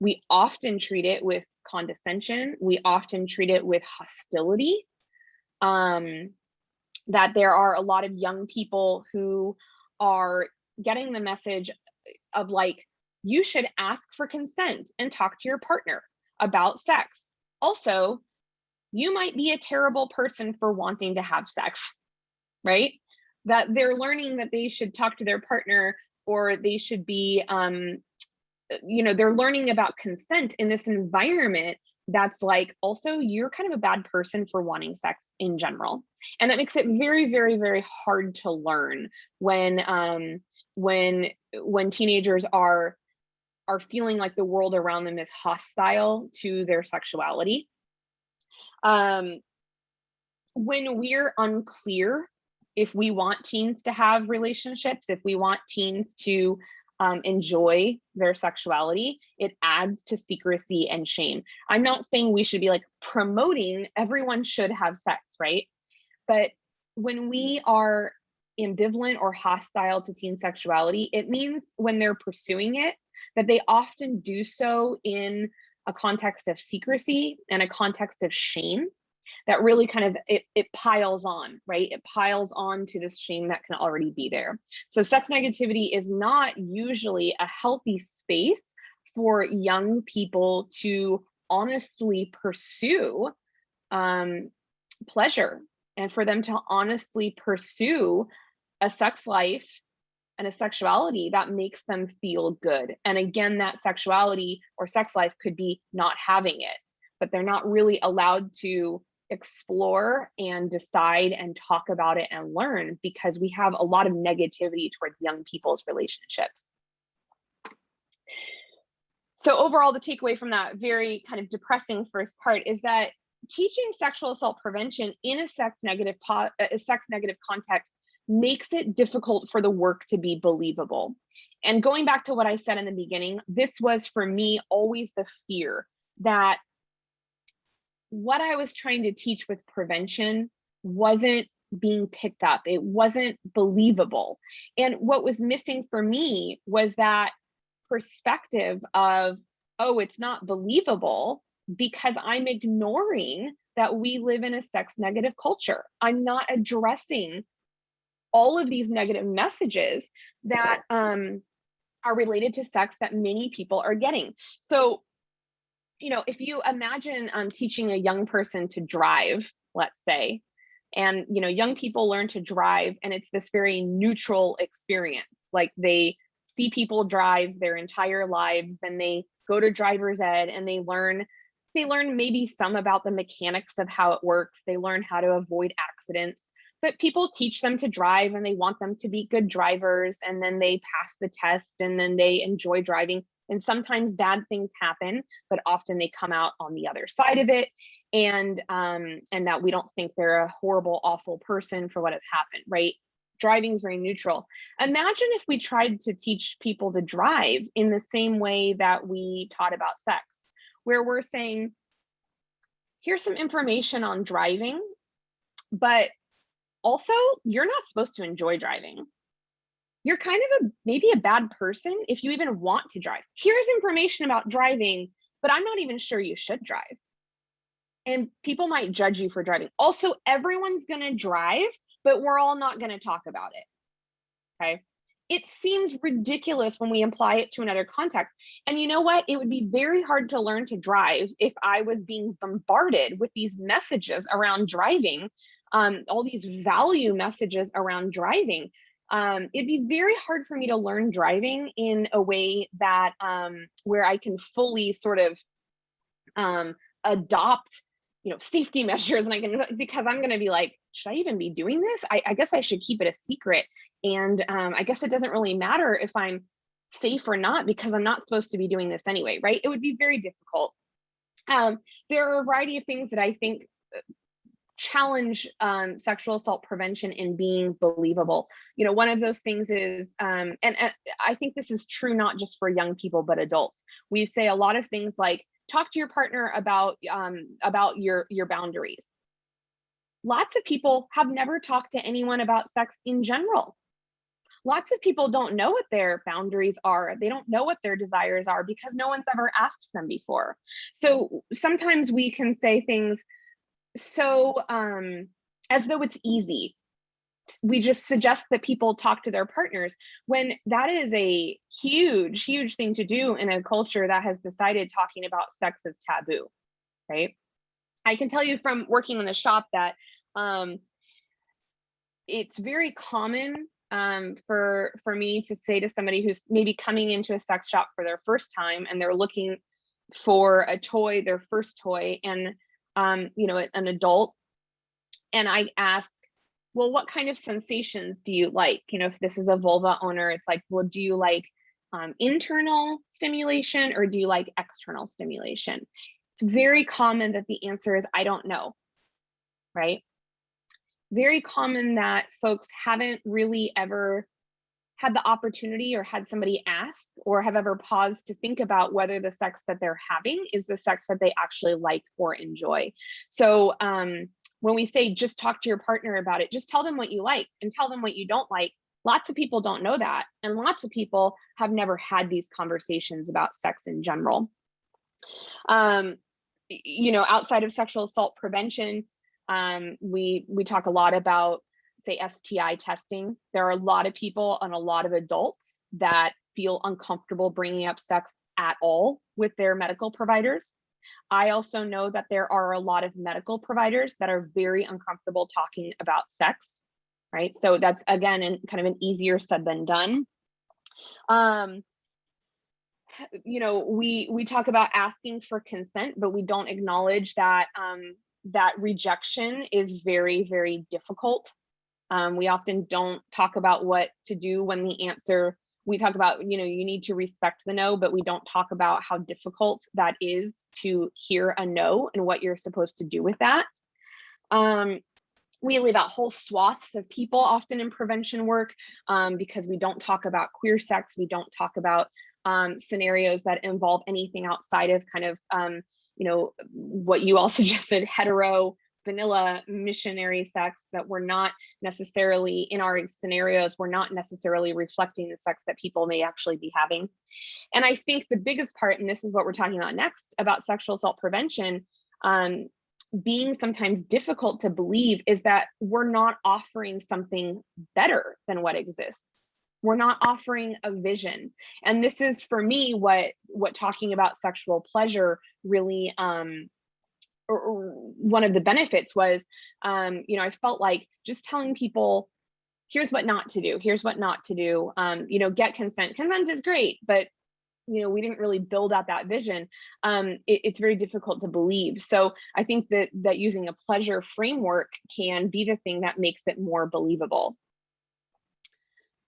We often treat it with condescension. We often treat it with hostility. Um, that there are a lot of young people who are getting the message of like, you should ask for consent and talk to your partner about sex. Also, you might be a terrible person for wanting to have sex, right? That they're learning that they should talk to their partner or they should be um, you know they're learning about consent in this environment that's like also you're kind of a bad person for wanting sex in general. And that makes it very very very hard to learn when um when when teenagers are are feeling like the world around them is hostile to their sexuality. Um when we're unclear if we want teens to have relationships, if we want teens to um, enjoy their sexuality, it adds to secrecy and shame. I'm not saying we should be like promoting everyone should have sex, right? But when we are ambivalent or hostile to teen sexuality, it means when they're pursuing it, that they often do so in a context of secrecy and a context of shame that really kind of it, it piles on right it piles on to this shame that can already be there so sex negativity is not usually a healthy space for young people to honestly pursue um, pleasure and for them to honestly pursue a sex life and a sexuality that makes them feel good. And again, that sexuality or sex life could be not having it, but they're not really allowed to explore and decide and talk about it and learn because we have a lot of negativity towards young people's relationships. So overall, the takeaway from that very kind of depressing first part is that teaching sexual assault prevention in a sex negative uh, a sex negative context makes it difficult for the work to be believable. And going back to what I said in the beginning, this was for me always the fear that what I was trying to teach with prevention wasn't being picked up. It wasn't believable. And what was missing for me was that perspective of, oh, it's not believable because I'm ignoring that we live in a sex negative culture. I'm not addressing all of these negative messages that um, are related to sex that many people are getting. So, you know, if you imagine um, teaching a young person to drive, let's say, and you know, young people learn to drive, and it's this very neutral experience. Like they see people drive their entire lives, then they go to driver's ed and they learn they learn maybe some about the mechanics of how it works. They learn how to avoid accidents, but people teach them to drive and they want them to be good drivers. And then they pass the test and then they enjoy driving. And sometimes bad things happen, but often they come out on the other side of it. And um, and that we don't think they're a horrible, awful person for what has happened, right? Driving is very neutral. Imagine if we tried to teach people to drive in the same way that we taught about sex where we're saying, here's some information on driving, but also you're not supposed to enjoy driving. You're kind of a maybe a bad person if you even want to drive. Here's information about driving, but I'm not even sure you should drive. And people might judge you for driving. Also, everyone's going to drive, but we're all not going to talk about it. Okay it seems ridiculous when we apply it to another context. And you know what? It would be very hard to learn to drive if I was being bombarded with these messages around driving, um, all these value messages around driving. Um, it'd be very hard for me to learn driving in a way that um, where I can fully sort of um, adopt you know safety *laughs* measures and i can because i'm going to be like should i even be doing this I, I, guess i should keep it a secret and um, I guess it doesn't really matter if I'm safe or not because I'm not supposed to be doing this anyway, right? It would be very difficult. Um, there are a variety of things that I think uh, challenge um, sexual assault prevention in being believable. You know, one of those things is, um, and, and I think this is true not just for young people, but adults. We say a lot of things like, talk to your partner about um, about your your boundaries. Lots of people have never talked to anyone about sex in general lots of people don't know what their boundaries are. They don't know what their desires are because no one's ever asked them before. So sometimes we can say things so um, as though it's easy. We just suggest that people talk to their partners when that is a huge, huge thing to do in a culture that has decided talking about sex is taboo, right? I can tell you from working in the shop that um, it's very common um, for for me to say to somebody who's maybe coming into a sex shop for their first time and they're looking for a toy, their first toy, and um, you know, an adult, and I ask, well, what kind of sensations do you like? You know, if this is a vulva owner, it's like, well, do you like um, internal stimulation or do you like external stimulation? It's very common that the answer is I don't know, right? very common that folks haven't really ever had the opportunity or had somebody ask or have ever paused to think about whether the sex that they're having is the sex that they actually like or enjoy. So um, when we say just talk to your partner about it, just tell them what you like and tell them what you don't like. Lots of people don't know that. And lots of people have never had these conversations about sex in general. Um, you know, outside of sexual assault prevention, um, we we talk a lot about say STI testing. There are a lot of people and a lot of adults that feel uncomfortable bringing up sex at all with their medical providers. I also know that there are a lot of medical providers that are very uncomfortable talking about sex. right? So that's again, and kind of an easier said than done. Um, you know, we we talk about asking for consent, but we don't acknowledge that um, that rejection is very, very difficult. Um, we often don't talk about what to do when the answer, we talk about, you know, you need to respect the no, but we don't talk about how difficult that is to hear a no and what you're supposed to do with that. Um, we leave out whole swaths of people often in prevention work um, because we don't talk about queer sex, we don't talk about um, scenarios that involve anything outside of kind of, um, you know, what you all *laughs* suggested, hetero, vanilla missionary sex that we're not necessarily in our scenarios, we're not necessarily reflecting the sex that people may actually be having. And I think the biggest part, and this is what we're talking about next about sexual assault prevention, um, being sometimes difficult to believe is that we're not offering something better than what exists we're not offering a vision and this is for me what what talking about sexual pleasure really um or, one of the benefits was um you know i felt like just telling people here's what not to do here's what not to do um you know get consent consent is great but you know we didn't really build out that vision um it, it's very difficult to believe so i think that that using a pleasure framework can be the thing that makes it more believable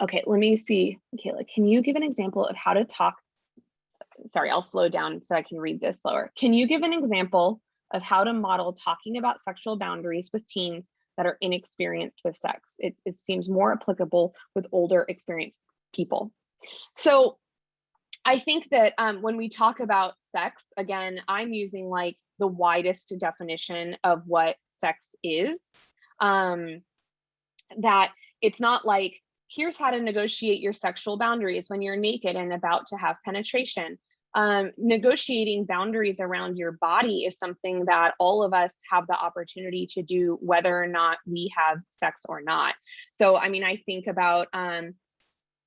Okay, let me see. Kayla, can you give an example of how to talk? Sorry, I'll slow down so I can read this slower. Can you give an example of how to model talking about sexual boundaries with teens that are inexperienced with sex? It, it seems more applicable with older experienced people. So I think that um, when we talk about sex, again, I'm using like the widest definition of what sex is. Um, that it's not like here's how to negotiate your sexual boundaries when you're naked and about to have penetration. Um, negotiating boundaries around your body is something that all of us have the opportunity to do, whether or not we have sex or not. So, I mean, I think about, um,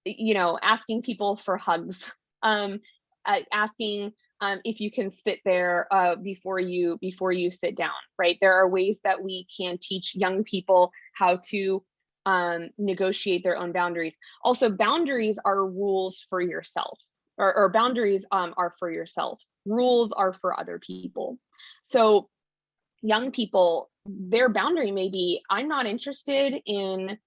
you know, asking people for hugs, *laughs* um, uh, asking um, if you can sit there uh, before you before you sit down, right? There are ways that we can teach young people how to um, negotiate their own boundaries. Also, boundaries are rules for yourself, or, or boundaries um, are for yourself. Rules are for other people. So young people, their boundary may be, I'm not interested in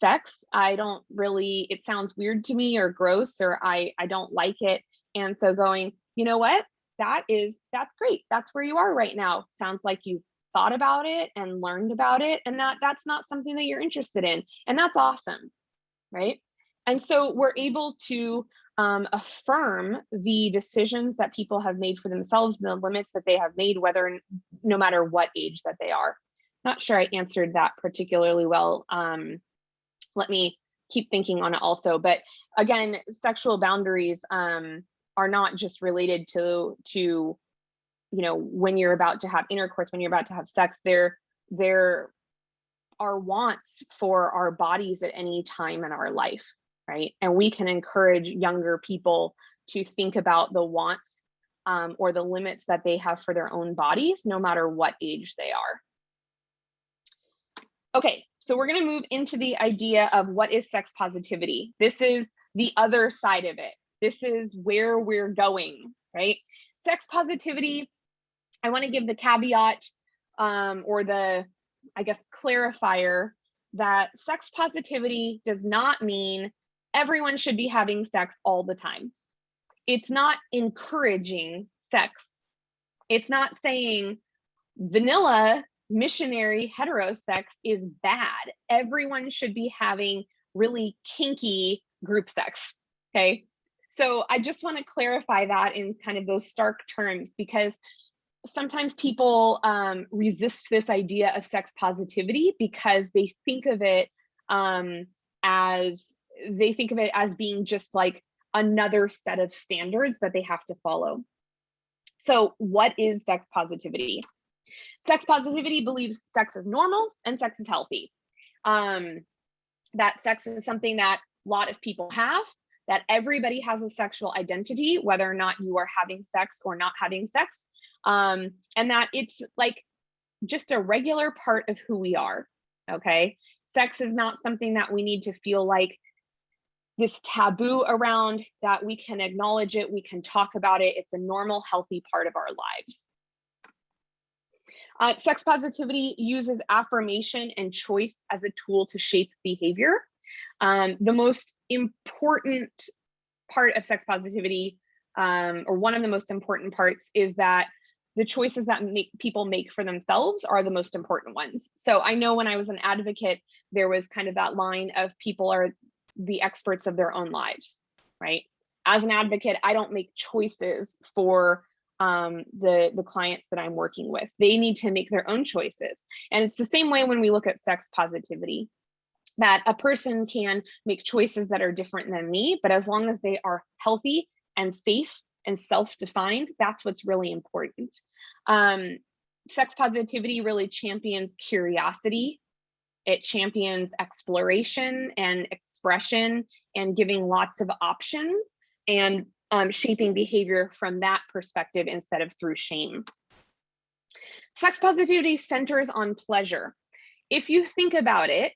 sex. I don't really, it sounds weird to me or gross, or I, I don't like it. And so going, you know what? That is, that's great. That's where you are right now. Sounds like you've thought about it and learned about it and that that's not something that you're interested in and that's awesome right and so we're able to um, affirm the decisions that people have made for themselves and the limits that they have made whether no matter what age that they are. Not sure i answered that particularly well um, let me keep thinking on it also but again sexual boundaries um, are not just related to to you know, when you're about to have intercourse, when you're about to have sex, there, there are wants for our bodies at any time in our life, right? And we can encourage younger people to think about the wants um, or the limits that they have for their own bodies, no matter what age they are. Okay, so we're gonna move into the idea of what is sex positivity. This is the other side of it. This is where we're going, right? Sex positivity I want to give the caveat um, or the, I guess, clarifier that sex positivity does not mean everyone should be having sex all the time. It's not encouraging sex. It's not saying vanilla missionary heterosex is bad. Everyone should be having really kinky group sex. Okay. So I just want to clarify that in kind of those stark terms because sometimes people um, resist this idea of sex positivity because they think of it um, as they think of it as being just like another set of standards that they have to follow. So what is sex positivity? Sex positivity believes sex is normal and sex is healthy. Um, that sex is something that a lot of people have, that everybody has a sexual identity, whether or not you are having sex or not having sex um, and that it's like just a regular part of who we are. Okay. Sex is not something that we need to feel like this taboo around that we can acknowledge it, we can talk about it. It's a normal, healthy part of our lives. Uh, sex positivity uses affirmation and choice as a tool to shape behavior. Um, the most important part of sex positivity, um, or one of the most important parts, is that the choices that make people make for themselves are the most important ones. So I know when I was an advocate, there was kind of that line of people are the experts of their own lives, right? As an advocate, I don't make choices for um, the, the clients that I'm working with. They need to make their own choices. And it's the same way when we look at sex positivity, that a person can make choices that are different than me, but as long as they are healthy and safe and self-defined, that's what's really important. Um, sex positivity really champions curiosity. It champions exploration and expression and giving lots of options and um, shaping behavior from that perspective instead of through shame. Sex positivity centers on pleasure. If you think about it,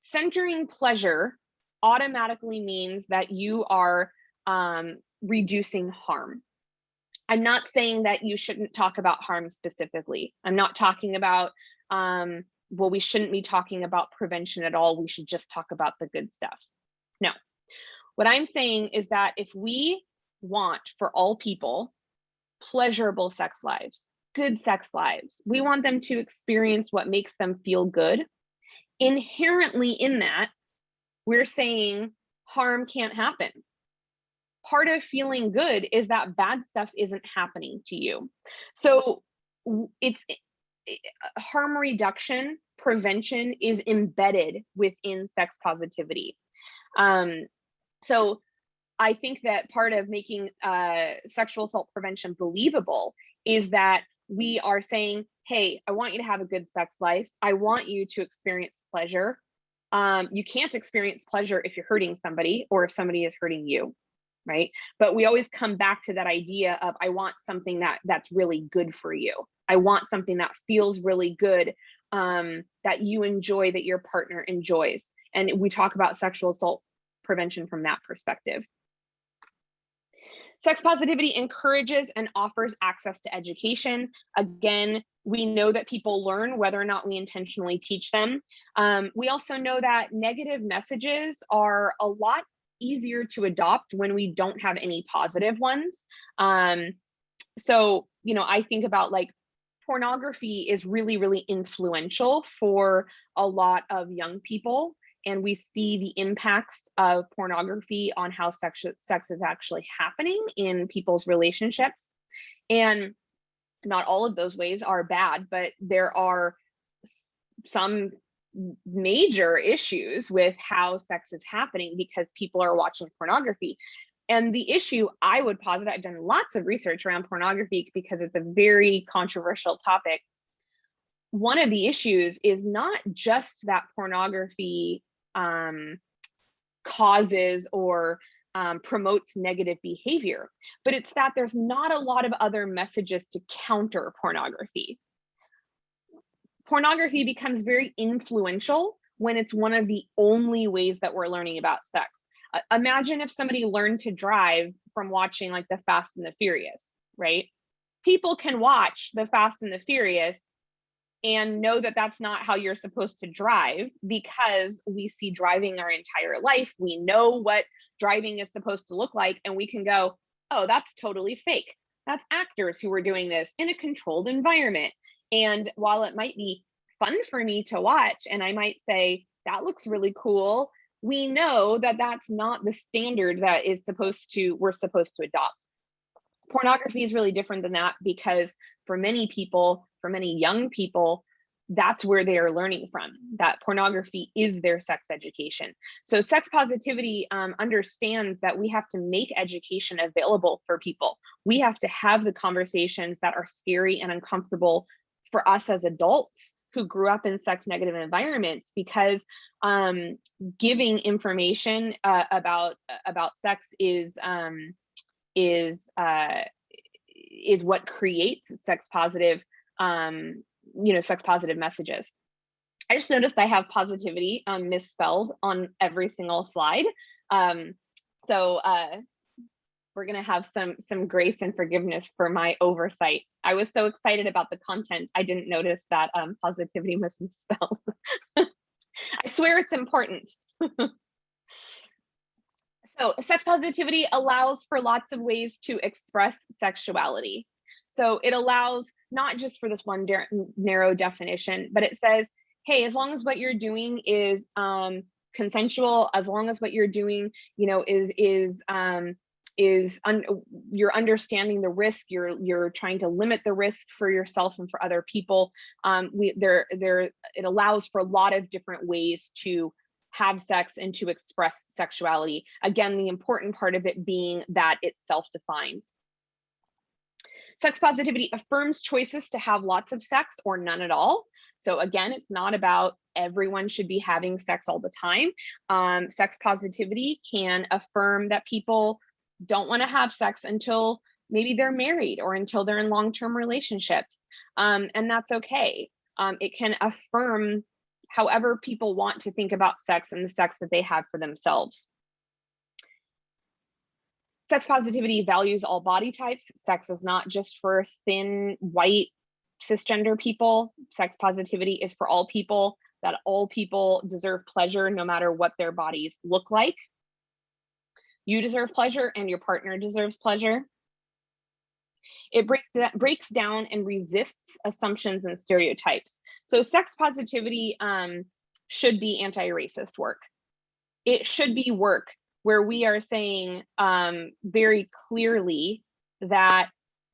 centering pleasure automatically means that you are um, reducing harm. I'm not saying that you shouldn't talk about harm specifically. I'm not talking about, um, well, we shouldn't be talking about prevention at all. We should just talk about the good stuff. No. What I'm saying is that if we want for all people pleasurable sex lives, good sex lives, we want them to experience what makes them feel good. Inherently in that, we're saying harm can't happen part of feeling good is that bad stuff isn't happening to you. So it's harm reduction, prevention is embedded within sex positivity. Um, so I think that part of making uh, sexual assault prevention believable is that we are saying, hey, I want you to have a good sex life. I want you to experience pleasure. Um, you can't experience pleasure if you're hurting somebody or if somebody is hurting you right? But we always come back to that idea of I want something that that's really good for you. I want something that feels really good, um, that you enjoy, that your partner enjoys. And we talk about sexual assault prevention from that perspective. Sex positivity encourages and offers access to education. Again, we know that people learn whether or not we intentionally teach them. Um, we also know that negative messages are a lot easier to adopt when we don't have any positive ones. Um, so, you know, I think about like pornography is really, really influential for a lot of young people. And we see the impacts of pornography on how sex, sex is actually happening in people's relationships. And not all of those ways are bad, but there are some major issues with how sex is happening because people are watching pornography. And the issue I would posit, I've done lots of research around pornography because it's a very controversial topic. One of the issues is not just that pornography um, causes or um, promotes negative behavior, but it's that there's not a lot of other messages to counter pornography pornography becomes very influential when it's one of the only ways that we're learning about sex. Imagine if somebody learned to drive from watching like the Fast and the Furious, right? People can watch the Fast and the Furious and know that that's not how you're supposed to drive because we see driving our entire life. We know what driving is supposed to look like, and we can go, oh, that's totally fake. That's actors who are doing this in a controlled environment. And while it might be fun for me to watch, and I might say, that looks really cool, we know that that's not the standard that is supposed to, we're supposed to adopt. Pornography is really different than that because for many people, for many young people, that's where they are learning from that pornography is their sex education so sex positivity um, understands that we have to make education available for people we have to have the conversations that are scary and uncomfortable for us as adults who grew up in sex negative environments because um, giving information uh, about about sex is um, is uh, is what creates sex positive um, you know sex positive messages. I just noticed I have positivity um, misspelled on every single slide. Um, so uh, we're gonna have some some grace and forgiveness for my oversight. I was so excited about the content, I didn't notice that um, positivity was *laughs* misspelled. I swear it's important. *laughs* so sex positivity allows for lots of ways to express sexuality. So it allows not just for this one narrow definition, but it says, hey, as long as what you're doing is um, consensual, as long as what you're doing, you know, is is um, is un you're understanding the risk, you're you're trying to limit the risk for yourself and for other people. Um, we there there it allows for a lot of different ways to have sex and to express sexuality. Again, the important part of it being that it's self-defined. Sex positivity affirms choices to have lots of sex or none at all. So again, it's not about everyone should be having sex all the time. Um, sex positivity can affirm that people don't want to have sex until maybe they're married or until they're in long-term relationships. Um, and that's okay. Um, it can affirm however people want to think about sex and the sex that they have for themselves. Sex positivity values all body types. Sex is not just for thin, white, cisgender people. Sex positivity is for all people, that all people deserve pleasure no matter what their bodies look like. You deserve pleasure and your partner deserves pleasure. It breaks, breaks down and resists assumptions and stereotypes. So sex positivity um, should be anti-racist work. It should be work where we are saying um, very clearly that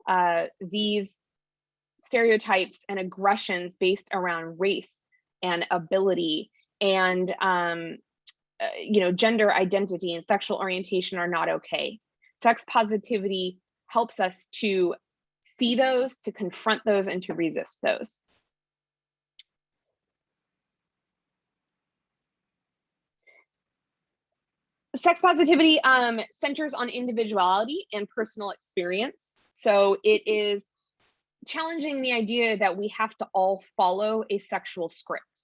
uh, these stereotypes and aggressions based around race and ability and um, uh, you know gender identity and sexual orientation are not okay. Sex positivity helps us to see those, to confront those, and to resist those. sex positivity um, centers on individuality and personal experience. So it is challenging the idea that we have to all follow a sexual script.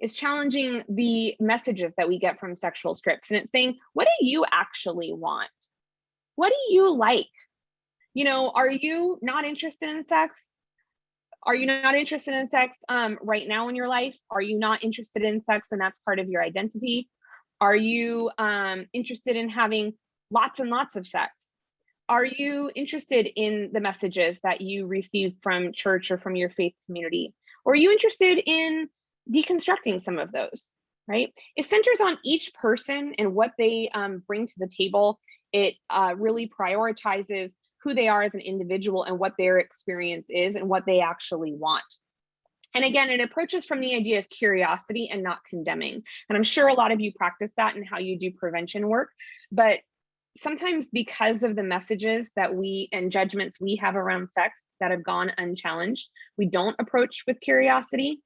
It's challenging the messages that we get from sexual scripts. And it's saying, what do you actually want? What do you like? You know, are you not interested in sex? Are you not interested in sex um, right now in your life? Are you not interested in sex and that's part of your identity? Are you um, interested in having lots and lots of sex? Are you interested in the messages that you receive from church or from your faith community? Or are you interested in deconstructing some of those, right? It centers on each person and what they um, bring to the table. It uh, really prioritizes who they are as an individual and what their experience is and what they actually want. And again, it approaches from the idea of curiosity and not condemning. And I'm sure a lot of you practice that in how you do prevention work, but sometimes because of the messages that we and judgments we have around sex that have gone unchallenged, we don't approach with curiosity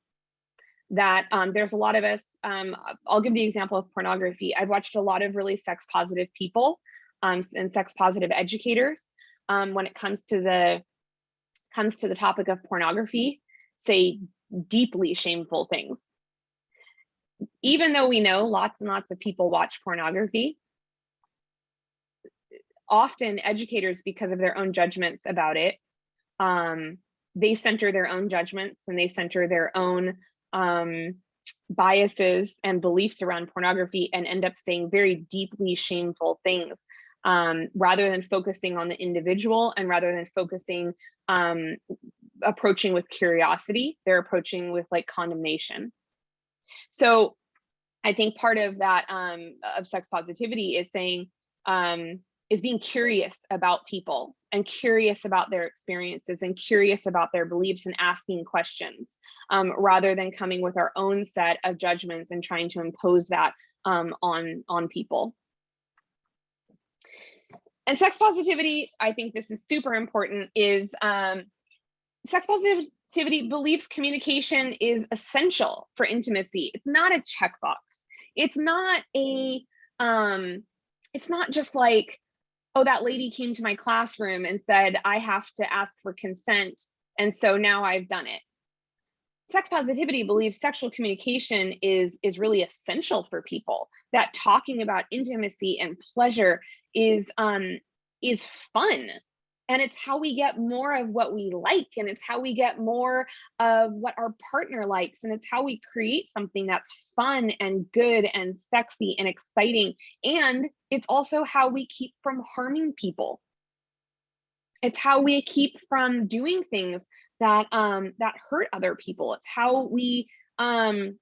that um, there's a lot of us, um, I'll give the example of pornography. I've watched a lot of really sex positive people um, and sex positive educators um, when it comes to the comes to the topic of pornography say deeply shameful things. Even though we know lots and lots of people watch pornography, often educators, because of their own judgments about it, um, they center their own judgments and they center their own um, biases and beliefs around pornography and end up saying very deeply shameful things um, rather than focusing on the individual and rather than focusing um, approaching with curiosity, they're approaching with like condemnation. So I think part of that um, of sex positivity is saying, um, is being curious about people and curious about their experiences and curious about their beliefs and asking questions um, rather than coming with our own set of judgments and trying to impose that um, on, on people. And sex positivity, I think this is super important, is um, sex positivity believes communication is essential for intimacy. It's not a checkbox. It's not a, um, it's not just like, oh, that lady came to my classroom and said, I have to ask for consent. And so now I've done it. sex positivity believes sexual communication is is really essential for people that talking about intimacy and pleasure is um is fun and it's how we get more of what we like and it's how we get more of what our partner likes and it's how we create something that's fun and good and sexy and exciting and it's also how we keep from harming people. It's how we keep from doing things that um that hurt other people. It's how we um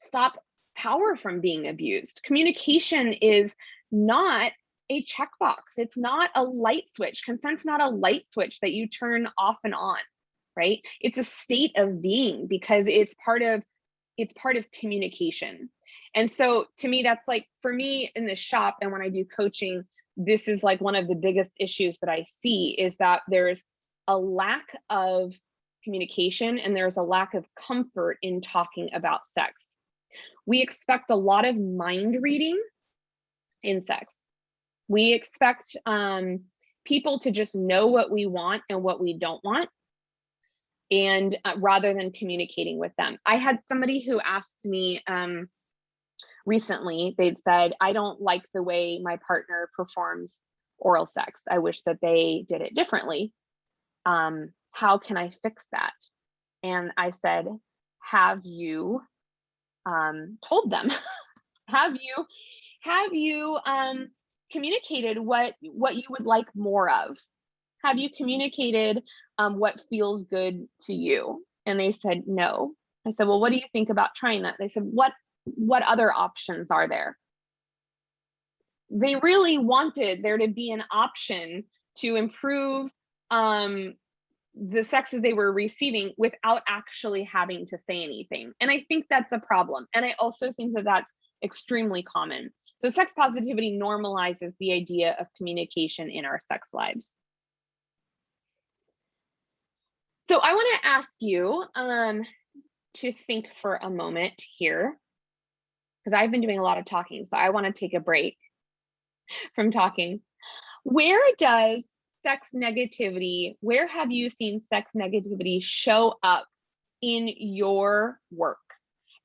stop power from being abused. Communication is not a checkbox it's not a light switch consent's not a light switch that you turn off and on right it's a state of being because it's part of it's part of communication and so to me that's like for me in the shop and when i do coaching this is like one of the biggest issues that i see is that there's a lack of communication and there's a lack of comfort in talking about sex. We expect a lot of mind reading in sex. We expect um, people to just know what we want and what we don't want and uh, rather than communicating with them. I had somebody who asked me um, recently, they'd said, I don't like the way my partner performs oral sex. I wish that they did it differently. Um, how can I fix that? And I said, have you um, told them? *laughs* have you have you um, communicated what what you would like more of? Have you communicated um, what feels good to you? And they said no. I said, well, what do you think about trying that? They said, what what other options are there? They really wanted there to be an option to improve um, the sex that they were receiving without actually having to say anything. And I think that's a problem. And I also think that that's extremely common. So sex positivity normalizes the idea of communication in our sex lives. So I want to ask you um, to think for a moment here, because I've been doing a lot of talking, so I want to take a break *laughs* from talking. Where does sex negativity, where have you seen sex negativity show up in your work?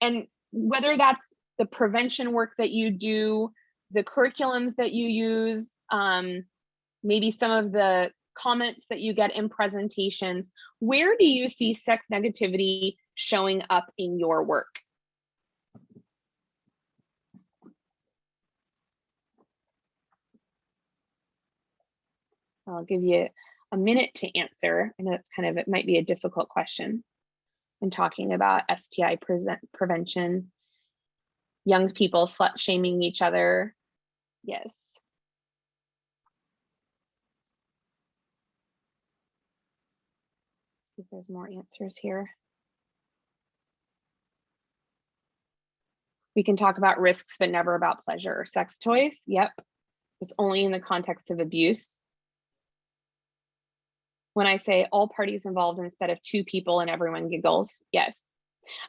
And whether that's the prevention work that you do, the curriculums that you use, um, maybe some of the comments that you get in presentations, where do you see sex negativity showing up in your work? I'll give you a minute to answer. I know it's kind of, it might be a difficult question when talking about STI prevention, young people slut shaming each other. Yes. See if there's more answers here. We can talk about risks, but never about pleasure or sex toys. Yep. It's only in the context of abuse when I say all parties involved instead of two people and everyone giggles. Yes.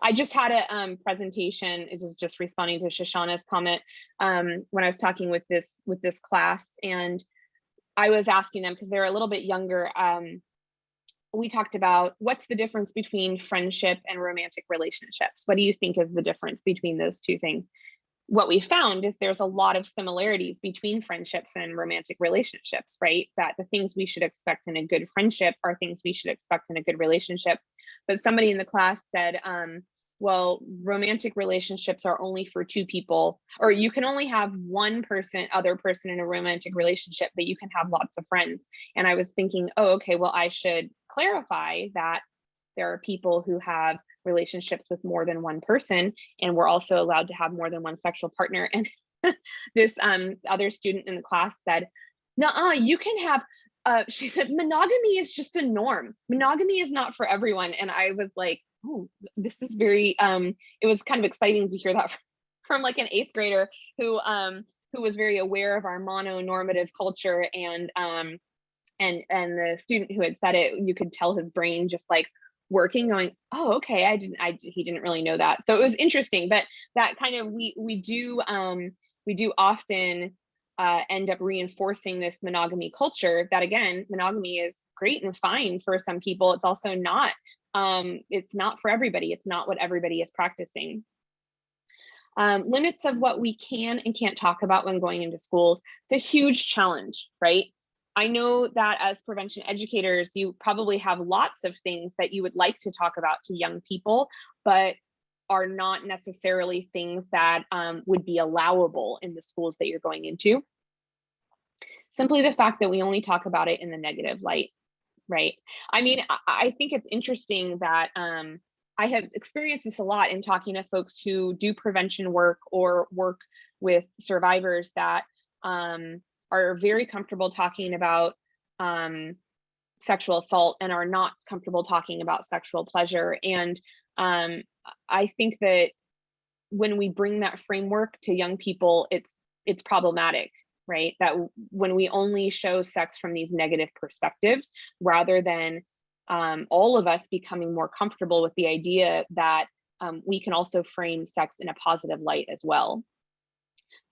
I just had a um, presentation. This is just responding to Shoshana's comment um, when I was talking with this with this class, and I was asking them because they're a little bit younger. Um, we talked about what's the difference between friendship and romantic relationships. What do you think is the difference between those two things? What we found is there's a lot of similarities between friendships and romantic relationships, right? That the things we should expect in a good friendship are things we should expect in a good relationship. But somebody in the class said, um, well, romantic relationships are only for two people, or you can only have one person, other person in a romantic relationship, but you can have lots of friends. And I was thinking, oh, okay, well, I should clarify that there are people who have relationships with more than one person, and we're also allowed to have more than one sexual partner. And *laughs* this um, other student in the class said, "No, you can have." Uh, she said, "Monogamy is just a norm. Monogamy is not for everyone." And I was like, "Oh, this is very." Um, it was kind of exciting to hear that *laughs* from, like an eighth grader who um, who was very aware of our mononormative culture and um, and and the student who had said it, you could tell his brain just like working going oh okay i didn't i he didn't really know that so it was interesting but that kind of we we do um we do often uh, end up reinforcing this monogamy culture that again monogamy is great and fine for some people it's also not um, it's not for everybody. It's not what everybody is practicing. Um, limits of what we can and can't talk about when going into schools. It's a huge challenge, right? I know that as prevention educators, you probably have lots of things that you would like to talk about to young people, but are not necessarily things that um, would be allowable in the schools that you're going into. Simply the fact that we only talk about it in the negative light, right? I mean, I, I think it's interesting that um, I have experienced this a lot in talking to folks who do prevention work or work with survivors that um, are very comfortable talking about um, sexual assault and are not comfortable talking about sexual pleasure. And um, I think that when we bring that framework to young people, it's it's problematic, right? That when we only show sex from these negative perspectives, rather than um, all of us becoming more comfortable with the idea that um, we can also frame sex in a positive light as well.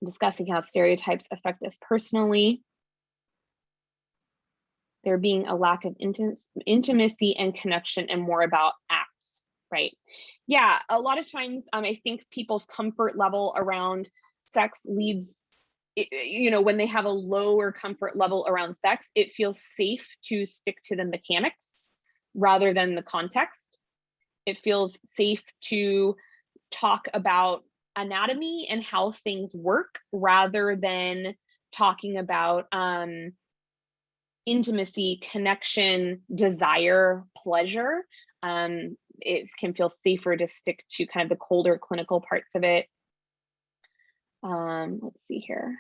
Discussing how stereotypes affect us personally. There being a lack of intimacy and connection and more about acts, right? Yeah, a lot of times um, I think people's comfort level around sex leads you know, when they have a lower comfort level around sex, it feels safe to stick to the mechanics rather than the context. It feels safe to talk about anatomy and how things work rather than talking about um, intimacy, connection, desire, pleasure. Um, it can feel safer to stick to kind of the colder clinical parts of it. Um, let's see here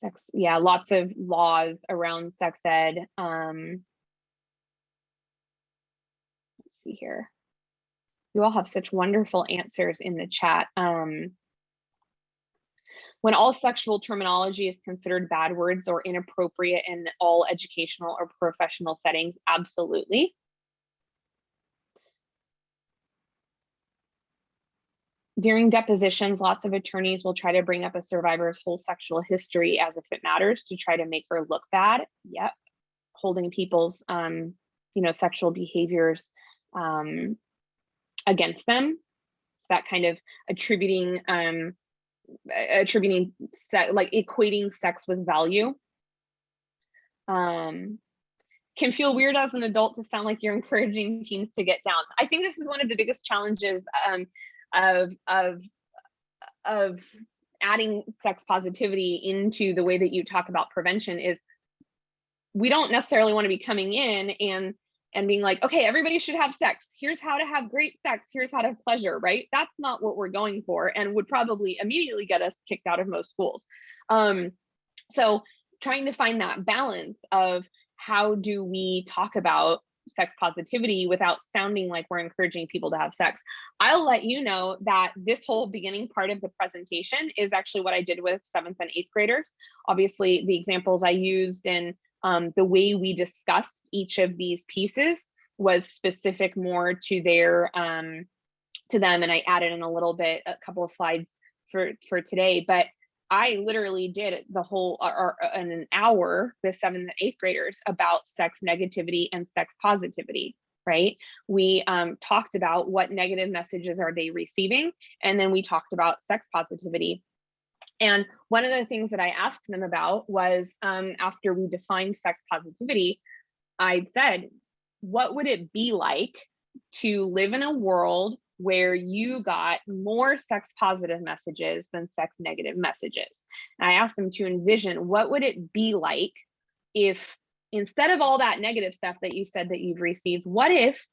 sex yeah lots of laws around sex ed um let's see here you all have such wonderful answers in the chat um when all sexual terminology is considered bad words or inappropriate in all educational or professional settings absolutely During depositions, lots of attorneys will try to bring up a survivor's whole sexual history as if it matters to try to make her look bad. Yep. Holding people's, um, you know, sexual behaviors um, against them. It's that kind of attributing, um, attributing, like equating sex with value. Um, can feel weird as an adult to sound like you're *laughs* encouraging teens to get down. I think this is one of the biggest challenges um, of of of adding sex positivity into the way that you talk about prevention is we don't necessarily want to be coming in and and being like okay everybody should have sex here's how to have great sex here's how to have pleasure right that's not what we're going for and would probably immediately get us kicked out of most schools um so trying to find that balance of how do we talk about sex positivity without sounding like we're encouraging people to have sex. I'll let you know that this whole beginning part of the presentation is actually what I did with seventh and eighth graders. Obviously, the examples I used and um, the way we discussed each of these pieces was specific more to their um, to them, and I added in a little bit, a couple of slides for for today. But I literally did the whole or, in an hour with seventh and eighth graders about sex negativity and sex positivity right? We um, talked about what negative messages are they receiving, and then we talked about sex positivity. And one of the things that I asked them about was um, after we defined sex positivity, I said, what would it be like to live in a world where you got more sex positive messages than sex negative messages. And I asked them to envision what would it be like if instead of all that negative stuff that you said that you've received, what if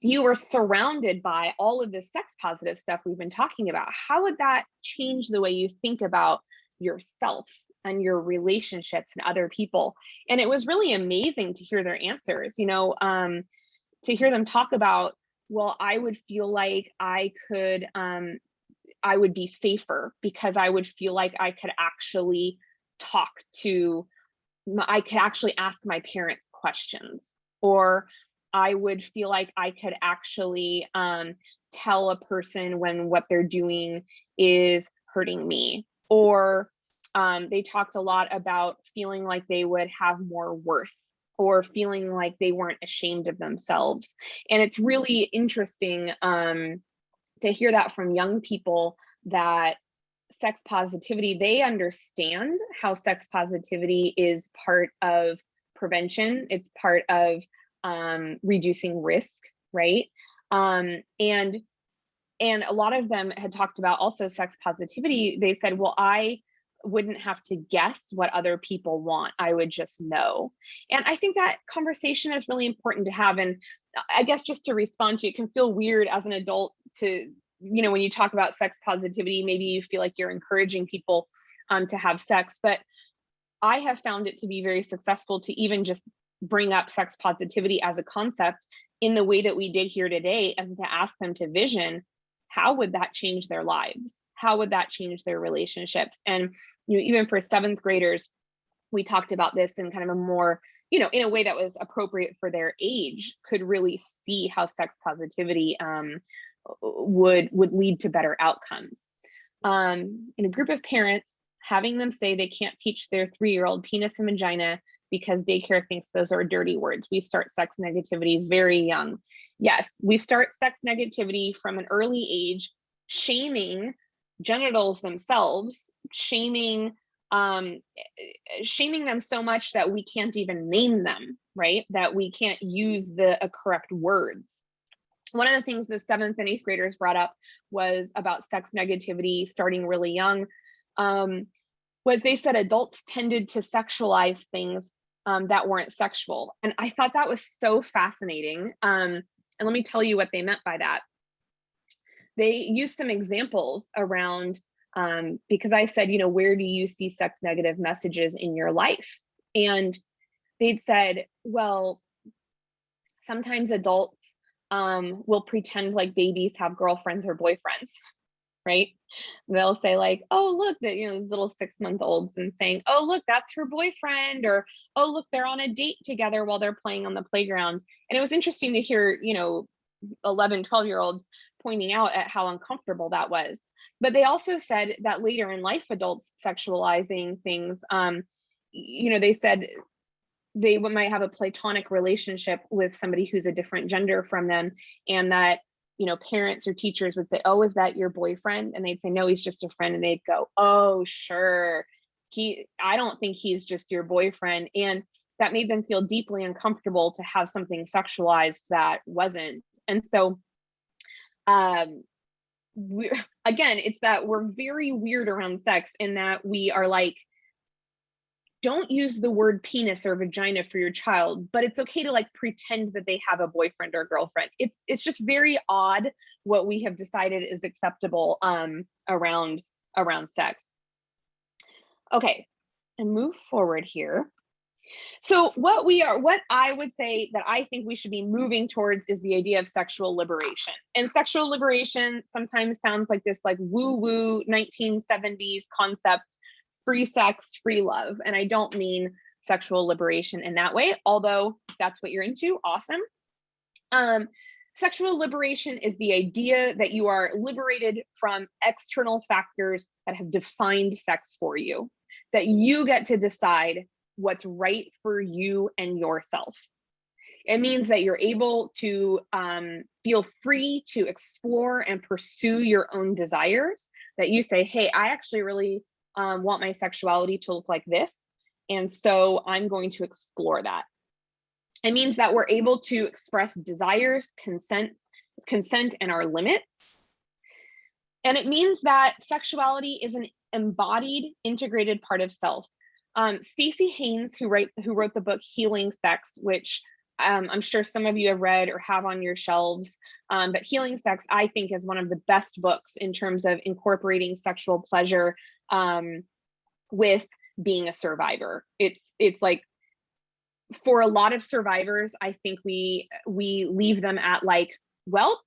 you were surrounded by all of this sex positive stuff we've been talking about? How would that change the way you think about yourself and your relationships and other people? And it was really amazing to hear their answers, you know, um, to hear them talk about well, I would feel like I could, um, I would be safer because I would feel like I could actually talk to, I could actually ask my parents questions, or I would feel like I could actually um, tell a person when what they're doing is hurting me, or um, they talked a lot about feeling like they would have more worth or feeling like they weren't ashamed of themselves. And it's really interesting um, to hear that from young people that sex positivity, they understand how sex positivity is part of prevention. It's part of um, reducing risk, right? Um, and and a lot of them had talked about also sex positivity. They said, well, I wouldn't have to guess what other people want. I would just know. And I think that conversation is really important to have. And I guess just to respond to it can feel weird as an adult to, you know, when you talk about sex positivity, maybe you feel like you're encouraging people um, to have sex. But I have found it to be very successful to even just bring up sex positivity as a concept in the way that we did here today and to ask them to vision how would that change their lives? How would that change their relationships? And you know even for seventh graders we talked about this in kind of a more you know in a way that was appropriate for their age could really see how sex positivity um, would would lead to better outcomes. Um, in a group of parents having them say they can't teach their three-year-old penis and vagina because daycare thinks those are dirty words. We start sex negativity very young. Yes, we start sex negativity from an early age, shaming genitals themselves, shaming um shaming them so much that we can't even name them, right? That we can't use the uh, correct words. One of the things the seventh and eighth graders brought up was about sex negativity starting really young. Um, was they said adults tended to sexualize things um, that weren't sexual. And I thought that was so fascinating. Um, and let me tell you what they meant by that. They used some examples around, um, because I said, you know, where do you see sex negative messages in your life? And they'd said, well, sometimes adults um, will pretend like babies have girlfriends or boyfriends *laughs* right? They'll say like, oh, look, that you know, these little six month olds and saying, oh, look, that's her boyfriend, or oh, look, they're on a date together while they're playing on the playground. And it was interesting to hear, you know, 11, 12 year olds pointing out at how uncomfortable that was. But they also said that later in life, adults sexualizing things, um, you know, they said they might have a platonic relationship with somebody who's a different gender from them and that you know, parents or teachers would say, "Oh, is that your boyfriend?" And they'd say, "No, he's just a friend." And they'd go, "Oh, sure. He I don't think he's just your boyfriend." And that made them feel deeply uncomfortable to have something sexualized that wasn't. And so um we *laughs* again, it's that we're very weird around sex in that we are like don't use the word penis or vagina for your child but it's okay to like pretend that they have a boyfriend or girlfriend. It's it's just very odd what we have decided is acceptable um around around sex. Okay and move forward here. So what we are what i would say that i think we should be moving towards is the idea of sexual liberation. And sexual liberation sometimes sounds like this like woo woo 1970s concept free sex, free love. And I don't mean sexual liberation in that way, although that's what you're into, awesome. Um, sexual liberation is the idea that you are liberated from external factors that have defined sex for you, that you get to decide what's right for you and yourself. It means that you're able to um, feel free to explore and pursue your own desires, that you say, hey, I actually really um, want my sexuality to look like this. And so I'm going to explore that. It means that we're able to express desires, consents, consent, and our limits. And it means that sexuality is an embodied, integrated part of self. Um, Staci Haines, who write who wrote the book Healing Sex, which um, I'm sure some of you have read or have on your shelves, um, but Healing Sex, I think, is one of the best books in terms of incorporating sexual pleasure um, with being a survivor. It's it's like for a lot of survivors, I think we we leave them at like, well,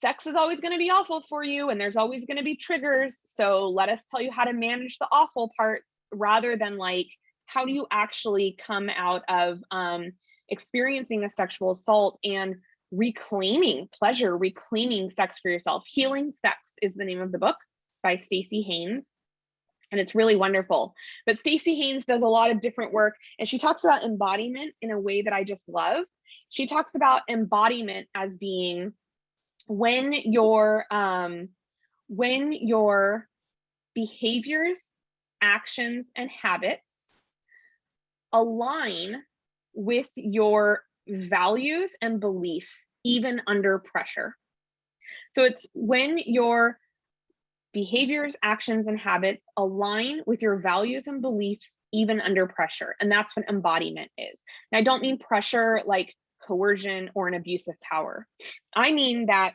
sex is always going to be awful for you and there's always going to be triggers. So let us tell you how to manage the awful parts rather than like, how do you actually come out of um, experiencing a sexual assault and reclaiming pleasure, reclaiming sex for yourself. Healing Sex is the name of the book by Staci Haines. And it's really wonderful. But Staci Haines does a lot of different work and she talks about embodiment in a way that I just love. She talks about embodiment as being when your um, when your behaviors, actions, and habits align with your values and beliefs, even under pressure. So it's when your behaviors, actions, and habits align with your values and beliefs, even under pressure. And that's what embodiment is. And I don't mean pressure like coercion or an abuse of power. I mean that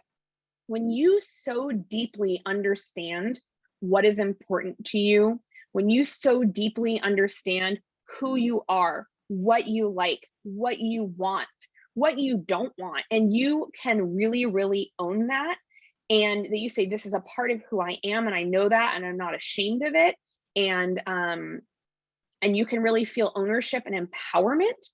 when you so deeply understand what is important to you, when you so deeply understand who you are, what you like, what you want, what you don't want, and you can really, really own that, and that you say, this is a part of who I am, and I know that, and I'm not ashamed of it, and um, and you can really feel ownership and empowerment,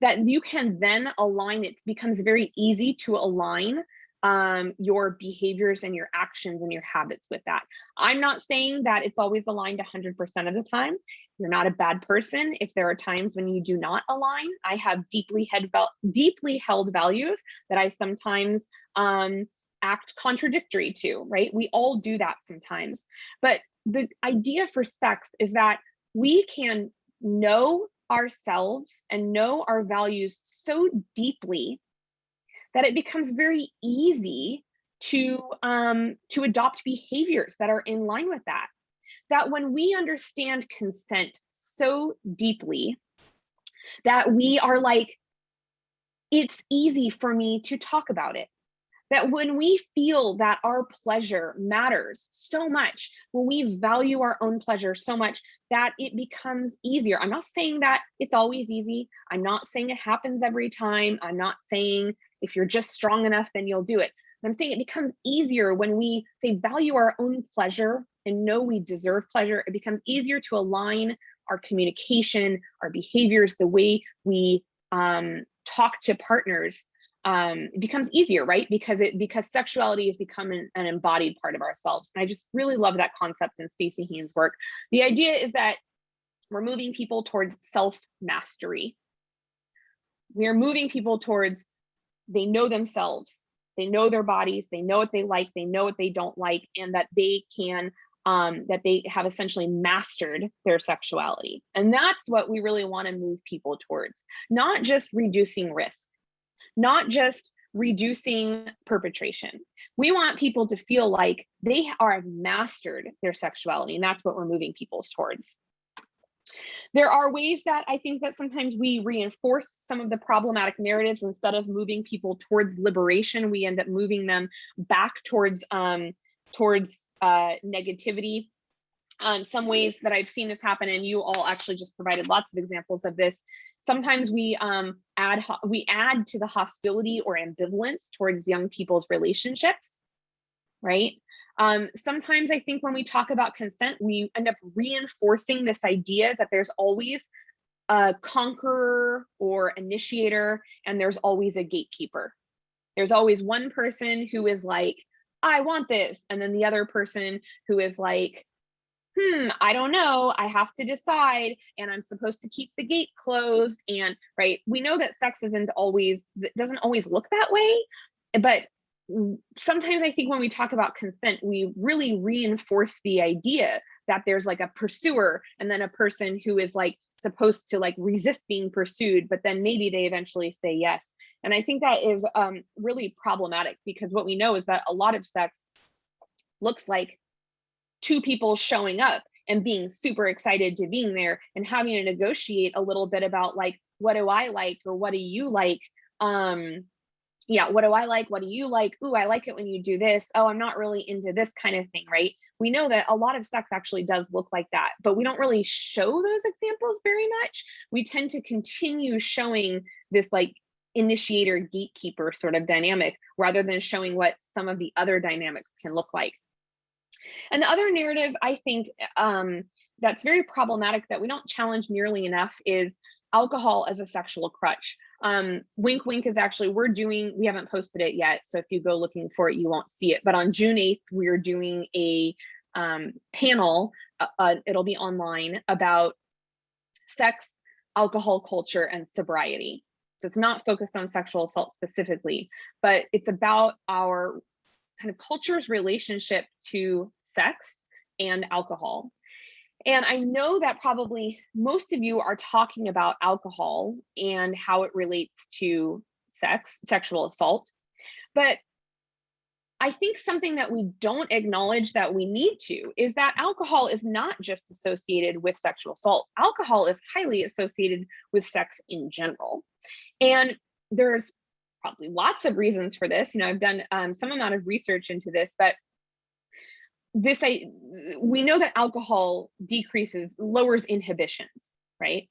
that you can then align, it becomes very easy to align um, your behaviors and your actions and your habits with that. I'm not saying that it's always aligned 100% of the time. You're not a bad person if there are times when you do not align. I have deeply held, deeply held values that I sometimes um, act contradictory to, right? We all do that sometimes. But the idea for sex is that we can know ourselves and know our values so deeply that it becomes very easy to um, to adopt behaviors that are in line with that. That when we understand consent so deeply, that we are like, it's easy for me to talk about it. That when we feel that our pleasure matters so much, when we value our own pleasure so much, that it becomes easier. I'm not saying that it's always easy. I'm not saying it happens every time. I'm not saying if you're just strong enough, then you'll do it. I'm saying it becomes easier when we say value our own pleasure and know we deserve pleasure. It becomes easier to align our communication, our behaviors, the way we um, talk to partners um, it becomes easier, right? Because it because sexuality has become an, an embodied part of ourselves. And I just really love that concept in Staci Haines' work. The idea is that we're moving people towards self-mastery. We are moving people towards they know themselves, they know their bodies, they know what they like, they know what they don't like, and that they can um, that they have essentially mastered their sexuality. And that's what we really want to move people towards, not just reducing risk, not just reducing perpetration. We want people to feel like they are mastered their sexuality, and that's what we're moving people towards. There are ways that I think that sometimes we reinforce some of the problematic narratives instead of moving people towards liberation, we end up moving them back towards um, towards uh, negativity. Um, some ways that I've seen this happen, and you all actually just provided lots of examples of this. Sometimes we um, add we add to the hostility or ambivalence towards young people's relationships, right? Um, sometimes I think when we talk about consent, we end up reinforcing this idea that there's always a conqueror or initiator, and there's always a gatekeeper. There's always one person who is like, I want this. And then the other person who is like, hmm, I don't know. I have to decide. And I'm supposed to keep the gate closed. And right, we know that sex isn't always, doesn't always look that way. But sometimes I think when we talk about consent, we really reinforce the idea that there's like a pursuer and then a person who is like supposed to like resist being pursued, but then maybe they eventually say yes. And I think that is um, really problematic because what we know is that a lot of sex looks like two people showing up and being super excited to being there and having to negotiate a little bit about like, what do I like or what do you like? Um, yeah, what do I like? What do you like? Ooh, I like it when you do this. Oh, I'm not really into this kind of thing, right? We know that a lot of sex actually does look like that, but we don't really show those examples very much. We tend to continue showing this like initiator gatekeeper sort of dynamic rather than showing what some of the other dynamics can look like. And the other narrative I think um, that's very problematic that we don't challenge nearly enough is alcohol as a sexual crutch. Um, wink wink is actually, we're doing, we haven't posted it yet. So if you go looking for it, you won't see it. But on June 8th, we're doing a um, panel uh, uh, it'll be online about sex, alcohol culture, and sobriety. So it's not focused on sexual assault specifically, but it's about our kind of culture's relationship to sex and alcohol. And I know that probably most of you are talking about alcohol and how it relates to sex, sexual assault. But I think something that we don't acknowledge that we need to is that alcohol is not just associated with sexual assault. Alcohol is highly associated with sex in general. And there's probably lots of reasons for this. You know, I've done um, some amount of research into this, but this I we know that alcohol decreases, lowers inhibitions, right?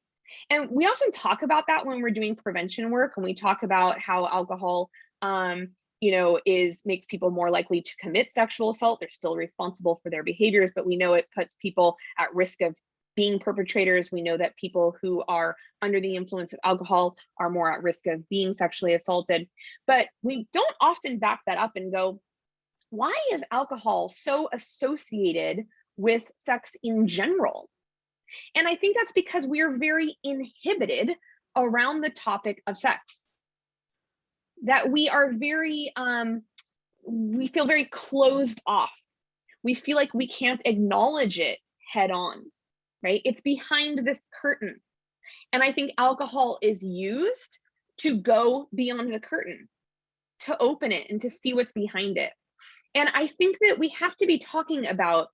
And we often talk about that when we're doing prevention work, and we talk about how alcohol um, you know, is makes people more likely to commit sexual assault. They're still responsible for their behaviors, but we know it puts people at risk of being perpetrators. We know that people who are under the influence of alcohol are more at risk of being sexually assaulted. But we don't often back that up and go, why is alcohol so associated with sex in general? And I think that's because we are very inhibited around the topic of sex that we are very, um, we feel very closed off. We feel like we can't acknowledge it head on, right? It's behind this curtain. And I think alcohol is used to go beyond the curtain, to open it and to see what's behind it. And I think that we have to be talking about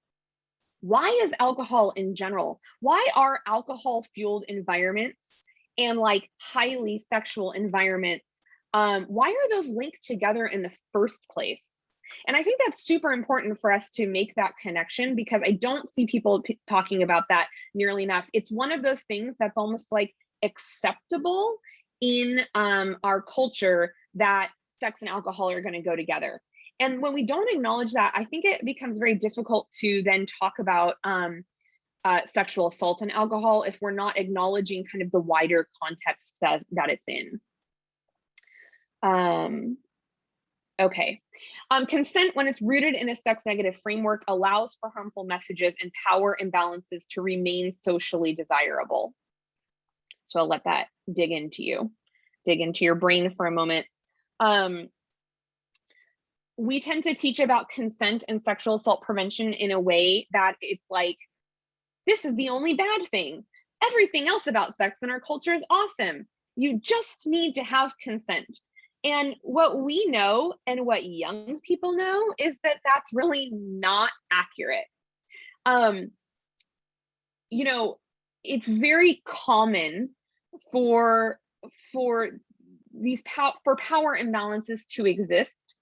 why is alcohol in general, why are alcohol fueled environments and like highly sexual environments um, why are those linked together in the first place? And I think that's super important for us to make that connection because I don't see people talking about that nearly enough. It's one of those things that's almost like acceptable in um, our culture that sex and alcohol are going to go together. And when we don't acknowledge that, I think it becomes very difficult to then talk about um, uh, sexual assault and alcohol if we're not acknowledging kind of the wider context that, that it's in. Um, okay. Um, consent, when it's rooted in a sex negative framework, allows for harmful messages and power imbalances to remain socially desirable. So I'll let that dig into you, dig into your brain for a moment. Um, we tend to teach about consent and sexual assault prevention in a way that it's like, this is the only bad thing. Everything else about sex in our culture is awesome. You just need to have consent. And what we know and what young people know is that that's really not accurate. Um, you know, it's very common for for these pow for power imbalances to exist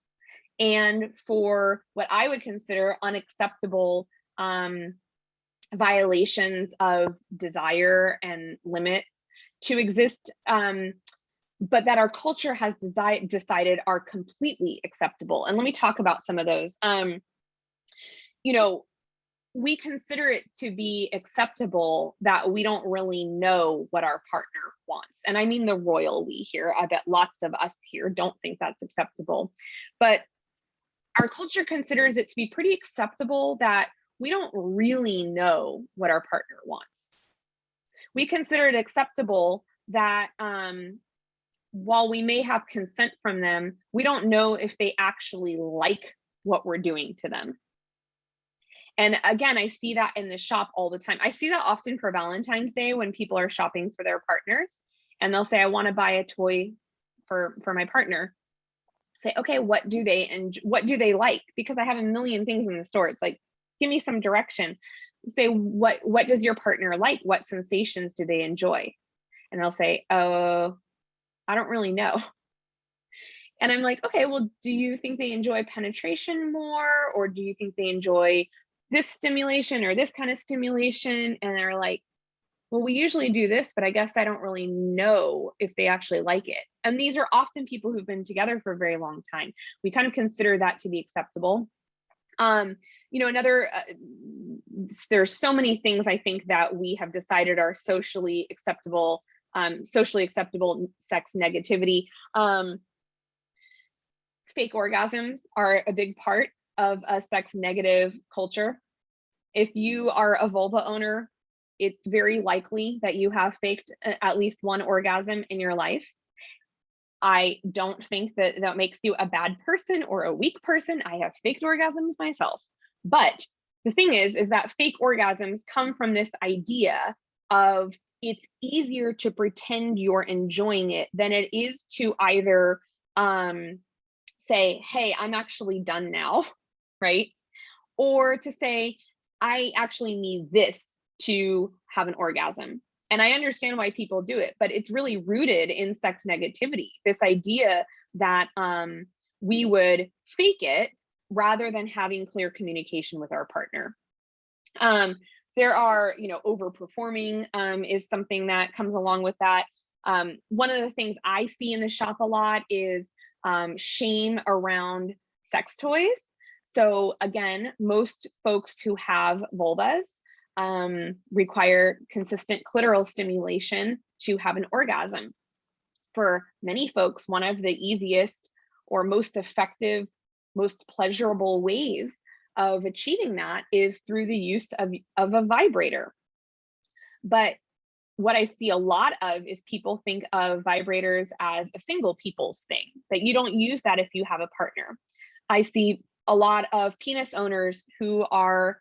and for what I would consider unacceptable um, violations of desire and limits to exist um, but that our culture has decided are completely acceptable. And let me talk about some of those. Um, you know, we consider it to be acceptable that we don't really know what our partner wants. And I mean the royal we here. I bet lots of us here don't think that's acceptable. But our culture considers it to be pretty acceptable that we don't really know what our partner wants. We consider it acceptable that um, while we may have consent from them, we don't know if they actually like what we're doing to them. And again, I see that in the shop all the time. I see that often for Valentine's Day when people are shopping for their partners and they'll say, I want to buy a toy for, for my partner. Say, okay, what do they and what do they like? Because I have a million things in the store. It's like, give me some direction. Say, what what does your partner like? What sensations do they enjoy? And they'll say, oh, I don't really know. And I'm like, okay, well, do you think they enjoy penetration more? Or do you think they enjoy this stimulation or this kind of stimulation? And they're like, well, we usually do this, but I guess I don't really know if they actually like it. And these are often people who've been together for a very long time. We kind of consider that to be acceptable. Um, you know, another, uh, there's so many things I think that we have decided are socially acceptable um, socially acceptable sex negativity. Um, fake orgasms are a big part of a sex negative culture. if you are a vulva owner, it's very likely that you have faked at least one orgasm in your life. I don't think that that makes you a bad person or a weak person. I have faked orgasms myself. But the thing is, is that fake orgasms come from this idea of it's easier to pretend you're enjoying it than it is to either um, say, hey, I'm actually done now, *laughs* right? Or to say, I actually need this to have an orgasm. And I understand why people do it, but it's really rooted in sex negativity. This idea that um, we would fake it rather than having clear communication with our partner. Um, there are, you know, overperforming um, is something that comes along with that. Um, one of the things I see in the shop a lot is um, shame around sex toys. So again, most folks who have vulvas um, require consistent clitoral stimulation to have an orgasm. For many folks, one of the easiest or most effective, most pleasurable ways of achieving that is through the use of, of a vibrator. But what I see a lot of is people think of vibrators as a single people's thing, that you don't use that if you have a partner. I see a lot of penis owners who are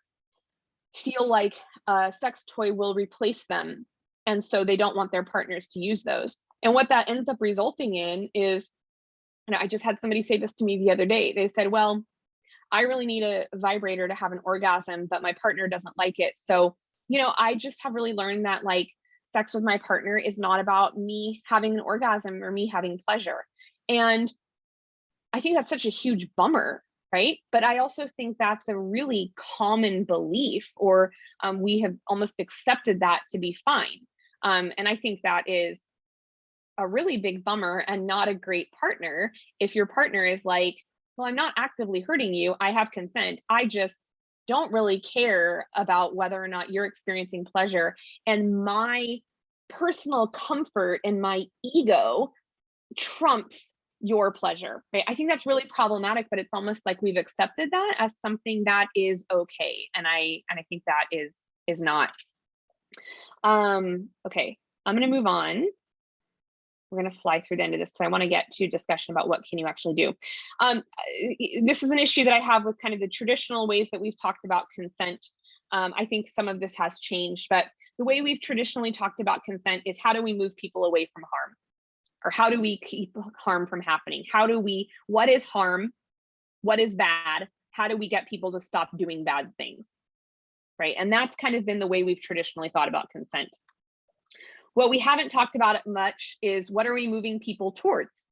feel like a sex toy will replace them. And so they don't want their partners to use those. And what that ends up resulting in is, you know, I just had somebody say this to me the other day. They said, well, I really need a vibrator to have an orgasm, but my partner doesn't like it. So, you know, I just have really learned that like sex with my partner is not about me having an orgasm or me having pleasure. And I think that's such a huge bummer, right? But I also think that's a really common belief, or um, we have almost accepted that to be fine. Um, and I think that is a really big bummer and not a great partner if your partner is like, well, I'm not actively hurting you. I have consent. I just don't really care about whether or not you're experiencing pleasure. And my personal comfort and my ego trumps your pleasure. Right? I think that's really problematic, but it's almost like we've accepted that as something that is okay. And I and I think that is is not. Um, okay, I'm gonna move on we're going to fly through the end of this because I want to get to discussion about what can you actually do. Um, this is an issue that I have with kind of the traditional ways that we've talked about consent. Um, I think some of this has changed, but the way we've traditionally talked about consent is how do we move people away from harm? Or how do we keep harm from happening? How do we, what is harm? What is bad? How do we get people to stop doing bad things? Right. And that's kind of been the way we've traditionally thought about consent. What we haven't talked about it much is what are we moving people towards?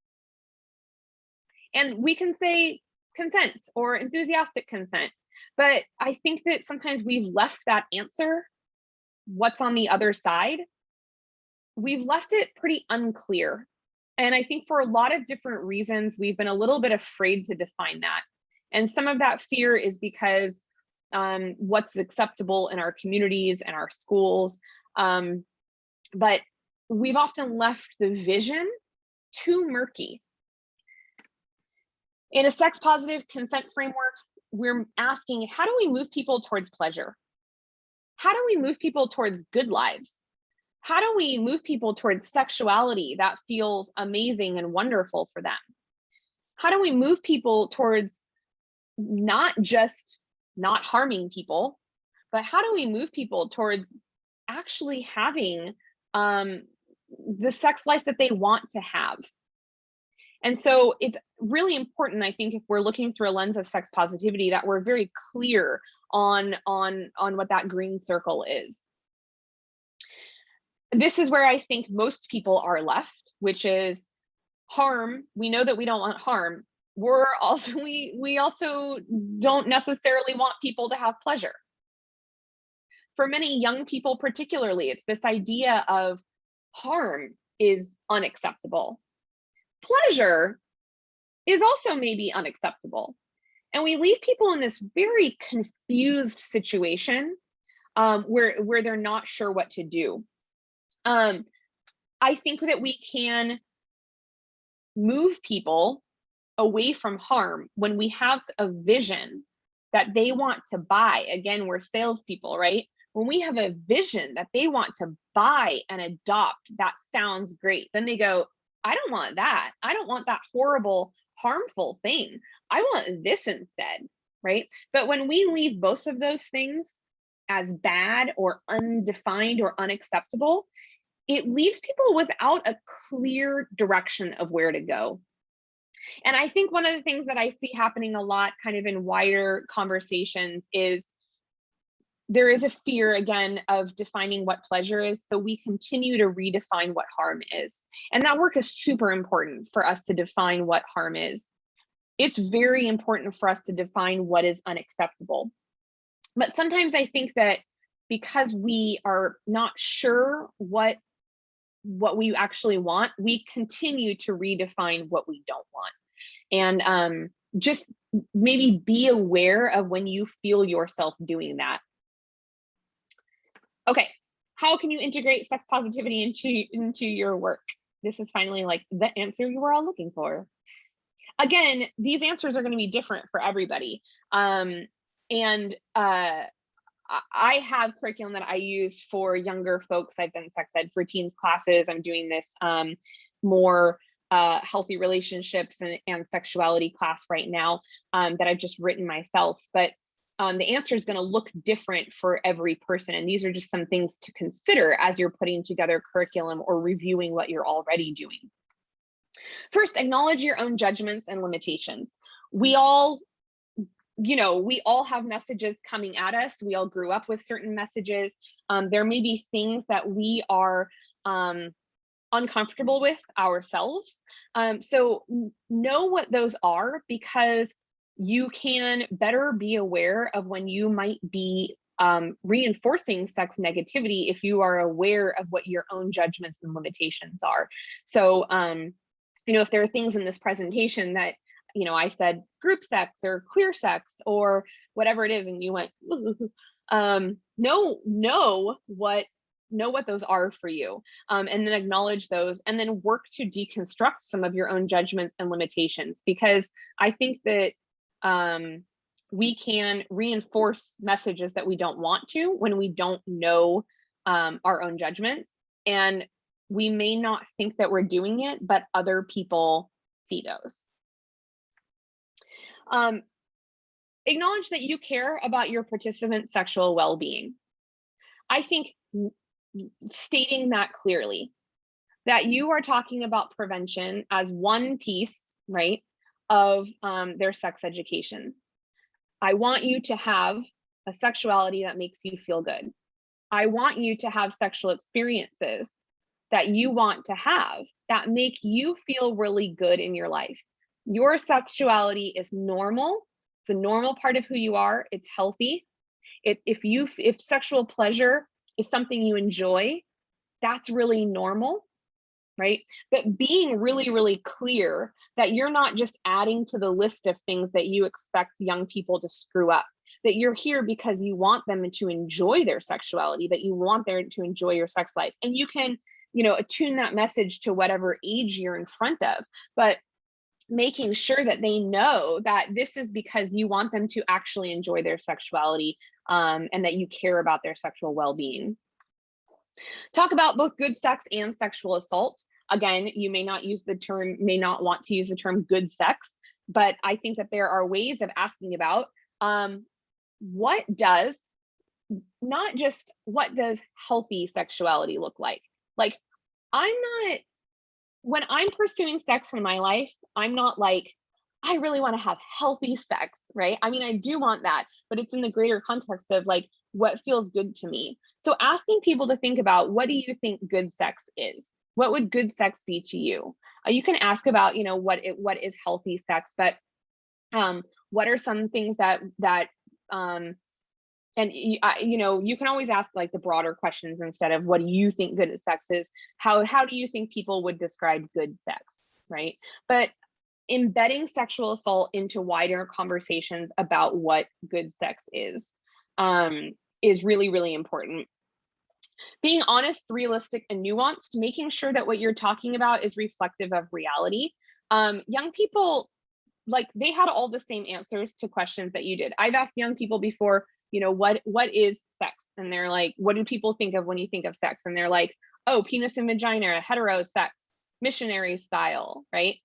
And we can say consent or enthusiastic consent, but I think that sometimes we've left that answer, what's on the other side, we've left it pretty unclear. And I think for a lot of different reasons, we've been a little bit afraid to define that. And some of that fear is because um, what's acceptable in our communities and our schools. Um, but we've often left the vision too murky. In a sex positive consent framework, we're asking, how do we move people towards pleasure? How do we move people towards good lives? How do we move people towards sexuality that feels amazing and wonderful for them? How do we move people towards not just not harming people, but how do we move people towards actually having um, the sex life that they want to have. And so it's really important, I think, if we're looking through a lens of sex positivity, that we're very clear on, on, on what that green circle is. This is where I think most people are left, which is harm. We know that we don't want harm. We're also, we, we also don't necessarily want people to have pleasure for many young people particularly, it's this idea of harm is unacceptable. Pleasure is also maybe unacceptable. And we leave people in this very confused situation um, where, where they're not sure what to do. Um, I think that we can move people away from harm when we have a vision that they want to buy. Again, we're salespeople, right? When we have a vision that they want to buy and adopt, that sounds great. Then they go, I don't want that. I don't want that horrible, harmful thing. I want this instead, right? But when we leave both of those things as bad or undefined or unacceptable, it leaves people without a clear direction of where to go. And I think one of the things that I see happening a lot kind of in wider conversations is there is a fear again of defining what pleasure is. So we continue to redefine what harm is. And that work is super important for us to define what harm is. It's very important for us to define what is unacceptable. But sometimes I think that because we are not sure what what we actually want, we continue to redefine what we don't want. And um, just maybe be aware of when you feel yourself doing that. Okay, how can you integrate sex positivity into, into your work? This is finally like the answer you were all looking for. Again, these answers are gonna be different for everybody. Um, and uh, I have curriculum that I use for younger folks. I've done sex ed for teens classes. I'm doing this um, more uh, healthy relationships and, and sexuality class right now um, that I've just written myself. But um, the answer is going to look different for every person. And these are just some things to consider as you're putting together curriculum or reviewing what you're already doing. First, acknowledge your own judgments and limitations. We all you know, we all have messages coming at us. We all grew up with certain messages. Um, there may be things that we are um, uncomfortable with ourselves. Um, so know what those are because you can better be aware of when you might be um, reinforcing sex negativity if you are aware of what your own judgments and limitations are. So, um, you know, if there are things in this presentation that you know, I said group sex or queer sex or whatever it is, and you went, *laughs* um, know, know what know what those are for you um, and then acknowledge those and then work to deconstruct some of your own judgments and limitations because I think that um, we can reinforce messages that we don't want to when we don't know um, our own judgments and we may not think that we're doing it, but other people see those. Um, acknowledge that you care about your participant's sexual well-being. I think stating that clearly, that you are talking about prevention as one piece, right, of um, their sex education. I want you to have a sexuality that makes you feel good. I want you to have sexual experiences that you want to have that make you feel really good in your life your sexuality is normal. It's a normal part of who you are. It's healthy. If, if you if sexual pleasure is something you enjoy, that's really normal, right? But being really, really clear that you're not just adding to the list of things that you expect young people to screw up, that you're here because you want them to enjoy their sexuality, that you want them to enjoy your sex life. And you can, you know, attune that message to whatever age you're in front of. But making sure that they know that this is because you want them to actually enjoy their sexuality um, and that you care about their sexual well-being. Talk about both good sex and sexual assault. Again, you may not use the term, may not want to use the term good sex, but I think that there are ways of asking about um, what does, not just what does healthy sexuality look like? Like, I'm not when I'm pursuing sex in my life, I'm not like, I really want to have healthy sex, right? I mean, I do want that, but it's in the greater context of like what feels good to me. So asking people to think about what do you think good sex is? What would good sex be to you? Uh, you can ask about, you know, what it what is healthy sex, but um, what are some things that that um, and you know you can always ask like the broader questions instead of what do you think good sex is how how do you think people would describe good sex right but embedding sexual assault into wider conversations about what good sex is um, is really really important being honest realistic and nuanced making sure that what you're talking about is reflective of reality um, young people like they had all the same answers to questions that you did. I've asked young people before, you know, what what is sex? And they're like, what do people think of when you think of sex? And they're like, oh, penis and vagina, hetero sex, missionary style, right?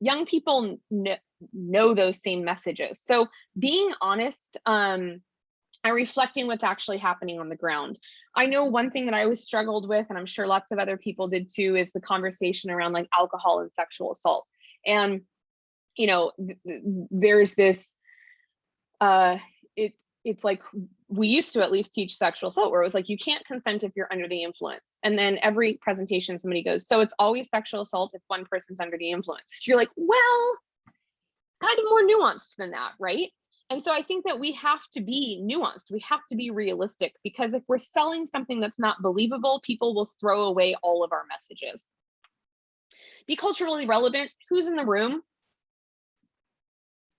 Young people kn- know those same messages. So being honest um, and reflecting what's actually happening on the ground. I know one thing that I always struggled with, and I'm sure lots of other people did too, is the conversation around like alcohol and sexual assault. And you know, th- th- there's this, uh, it it's like we used to at least teach sexual assault where it was like you can't consent if you're under the influence. And then every presentation somebody goes, so it's always sexual assault if one person's under the influence. *laughs* You're like, well, kind of more nuanced than that, right? And so I think that we have to be nuanced. We have to be realistic because if we're selling something that's not believable, people will throw away all of our messages. Be culturally relevant. Who's in the room?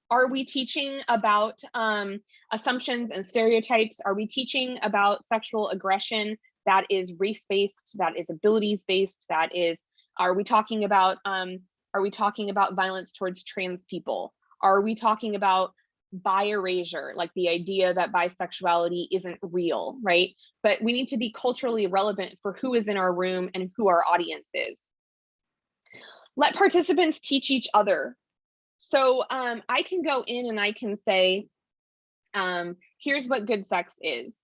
Are we teaching about um, assumptions and stereotypes? Are we teaching about sexual aggression that is race-based, that is abilities-based, that is, are we talking about, um, are we talking about violence towards trans people? Are we talking about bi erasure, like the idea that bisexuality isn't real, right? But we need to be culturally relevant for who is in our room and who our audience is. Let participants teach each other. So um, I can go in and I can say, um, here's what good sex is.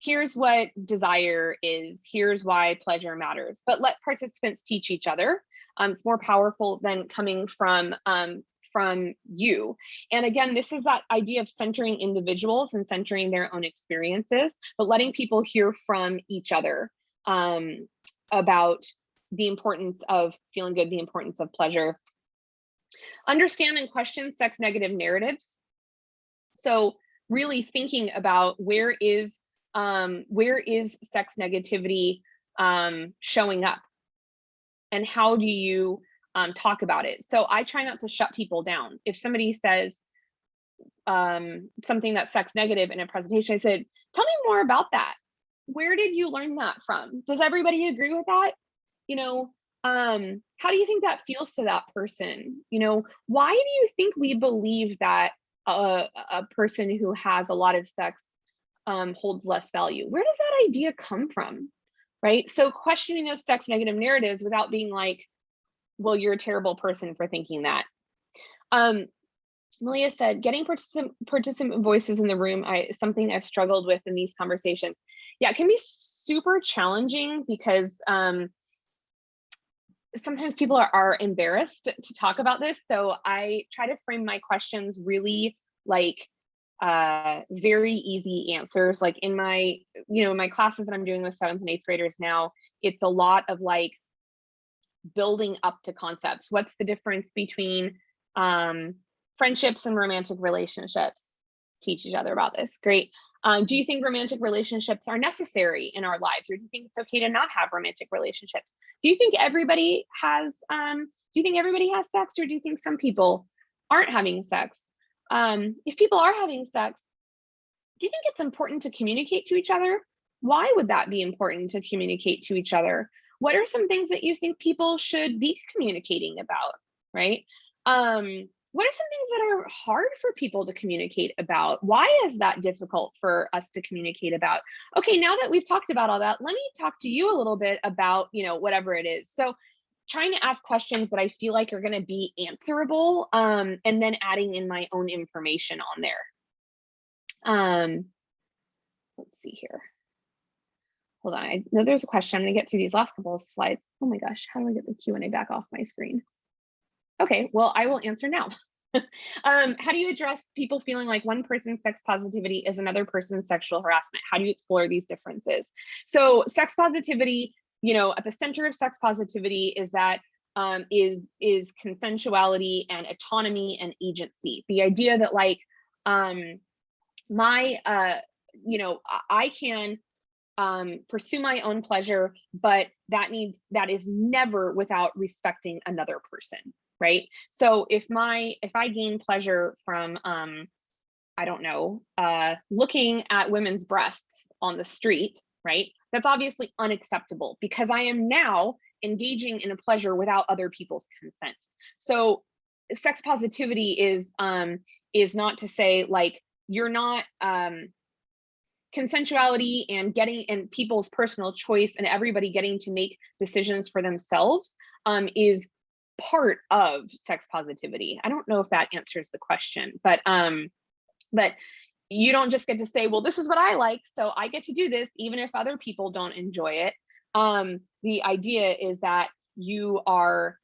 Here's what desire is. Here's why pleasure matters. But let participants teach each other. Um, it's more powerful than coming from um, from you. And again, this is that idea of centering individuals and centering their own experiences, but letting people hear from each other um, about the importance of feeling good, the importance of pleasure. Understand and question sex negative narratives. So really thinking about where is um, where is sex negativity um, showing up and how do you um, talk about it. So I try not to shut people down. If somebody says um, something that's sex negative in a presentation, I said, tell me more about that. Where did you learn that from? Does everybody agree with that? You know, um, how do you think that feels to that person? You know, why do you think we believe that a, a person who has a lot of sex um, holds less value? Where does that idea come from? Right. So questioning those sex negative narratives without being like, well, you're a terrible person for thinking that. Um, Malia said, getting participant, participant voices in the room I, something I've struggled with in these conversations. Yeah, it can be super challenging because um, sometimes people are, are embarrassed to talk about this. So I try to frame my questions really like uh, very easy answers. Like in my, you know, my classes that I'm doing with seventh and eighth graders now, it's a lot of like building up to concepts. What's the difference between um, friendships and romantic relationships? Teach each other about this. Great. Um, do you think romantic relationships are necessary in our lives, or do you think it's okay to not have romantic relationships? Do you think everybody has? Um, do you think everybody has sex, or do you think some people aren't having sex? Um, if people are having sex, do you think it's important to communicate to each other? Why would that be important to communicate to each other? what are some things that you think people should be communicating about, right? Um, what are some things that are hard for people to communicate about? Why is that difficult for us to communicate about? Okay, now that we've talked about all that, let me talk to you a little bit about, you know, whatever it is. So trying to ask questions that I feel like are going to be answerable um, and then adding in my own information on there. Um, let's see here hold on, I know there's a question. I'm gonna get through these last couple of slides. Oh my gosh, how do I get the Q&A back off my screen? Okay, well, I will answer now. *laughs* um, how do you address people feeling like one person's sex positivity is another person's sexual harassment? How do you explore these differences? So sex positivity, you know, at the center of sex positivity is that um, is is consensuality and autonomy and agency. The idea that like um, my, uh, you know, I can um, pursue my own pleasure, but that needs that is never without respecting another person, right? So if my if I gain pleasure from um, I don't know, uh, looking at women's breasts on the street, right? That's obviously unacceptable because I am now engaging in a pleasure without other people's consent. So sex positivity is um, is not to say like you're not um, consensuality and getting and people's personal choice and everybody getting to make decisions for themselves um, is part of sex positivity. I don't know if that answers the question, but um, but you don't just get to say, well, this is what I like, so I get to do this, even if other people don't enjoy it. Um, the idea is that you are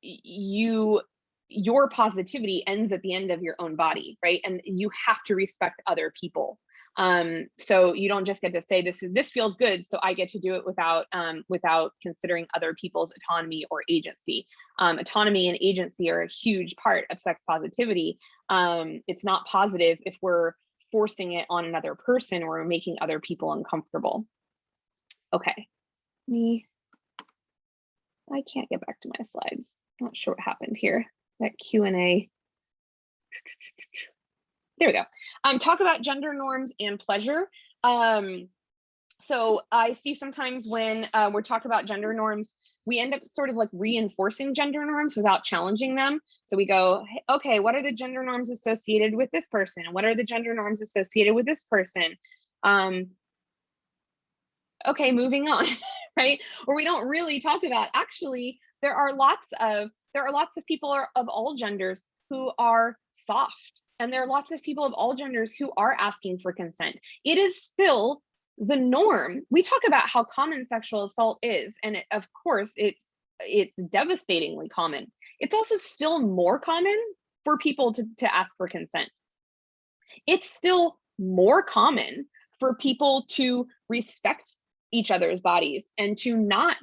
you your positivity ends at the end of your own body, right? And you have to respect other people. Um, so you don't just get to say this is this feels good, so I get to do it without um, without considering other people's autonomy or agency. Um, autonomy and agency are a huge part of sex positivity. Um, it's not positive if we're forcing it on another person or making other people uncomfortable. Okay, me. I can't get back to my slides. Not sure what happened here. That Q and A. There we go. Um, talk about gender norms and pleasure. Um, so I see sometimes when uh, we're talking about gender norms, we end up sort of like reinforcing gender norms without challenging them. So we go, "Hey, okay, what are the gender norms associated with this person? What are the gender norms associated with this person? Um, okay, moving on, *laughs* right? Or we don't really talk about, actually, there are lots of, there are lots of people are- of all genders who are soft and there are lots of people of all genders who are asking for consent. It is still the norm. We talk about how common sexual assault is, and it, of course, it's it's devastatingly common. It's also still more common for people to, to ask for consent. It's still more common for people to respect each other's bodies and to not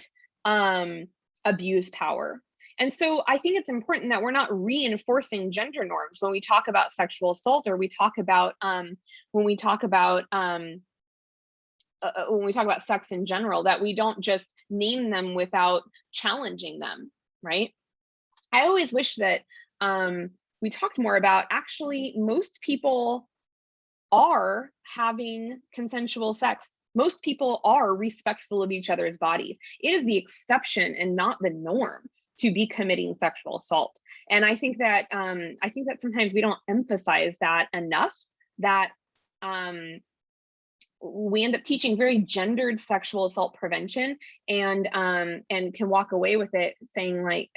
um, abuse power and so I think it's important that we're not reinforcing gender norms when we talk about sexual assault or we talk about um, when we talk about um, uh, uh, when we talk about sex in general, that we don't just name them without challenging them, right? I always wish that um, we talked more about actually most people are having consensual sex. Most people are respectful of each other's bodies. It is the exception and not the norm to be committing sexual assault. And I think that um, I think that sometimes we don't emphasize that enough. That um, we end up teaching very gendered sexual assault prevention, and um, and can walk away with it saying like,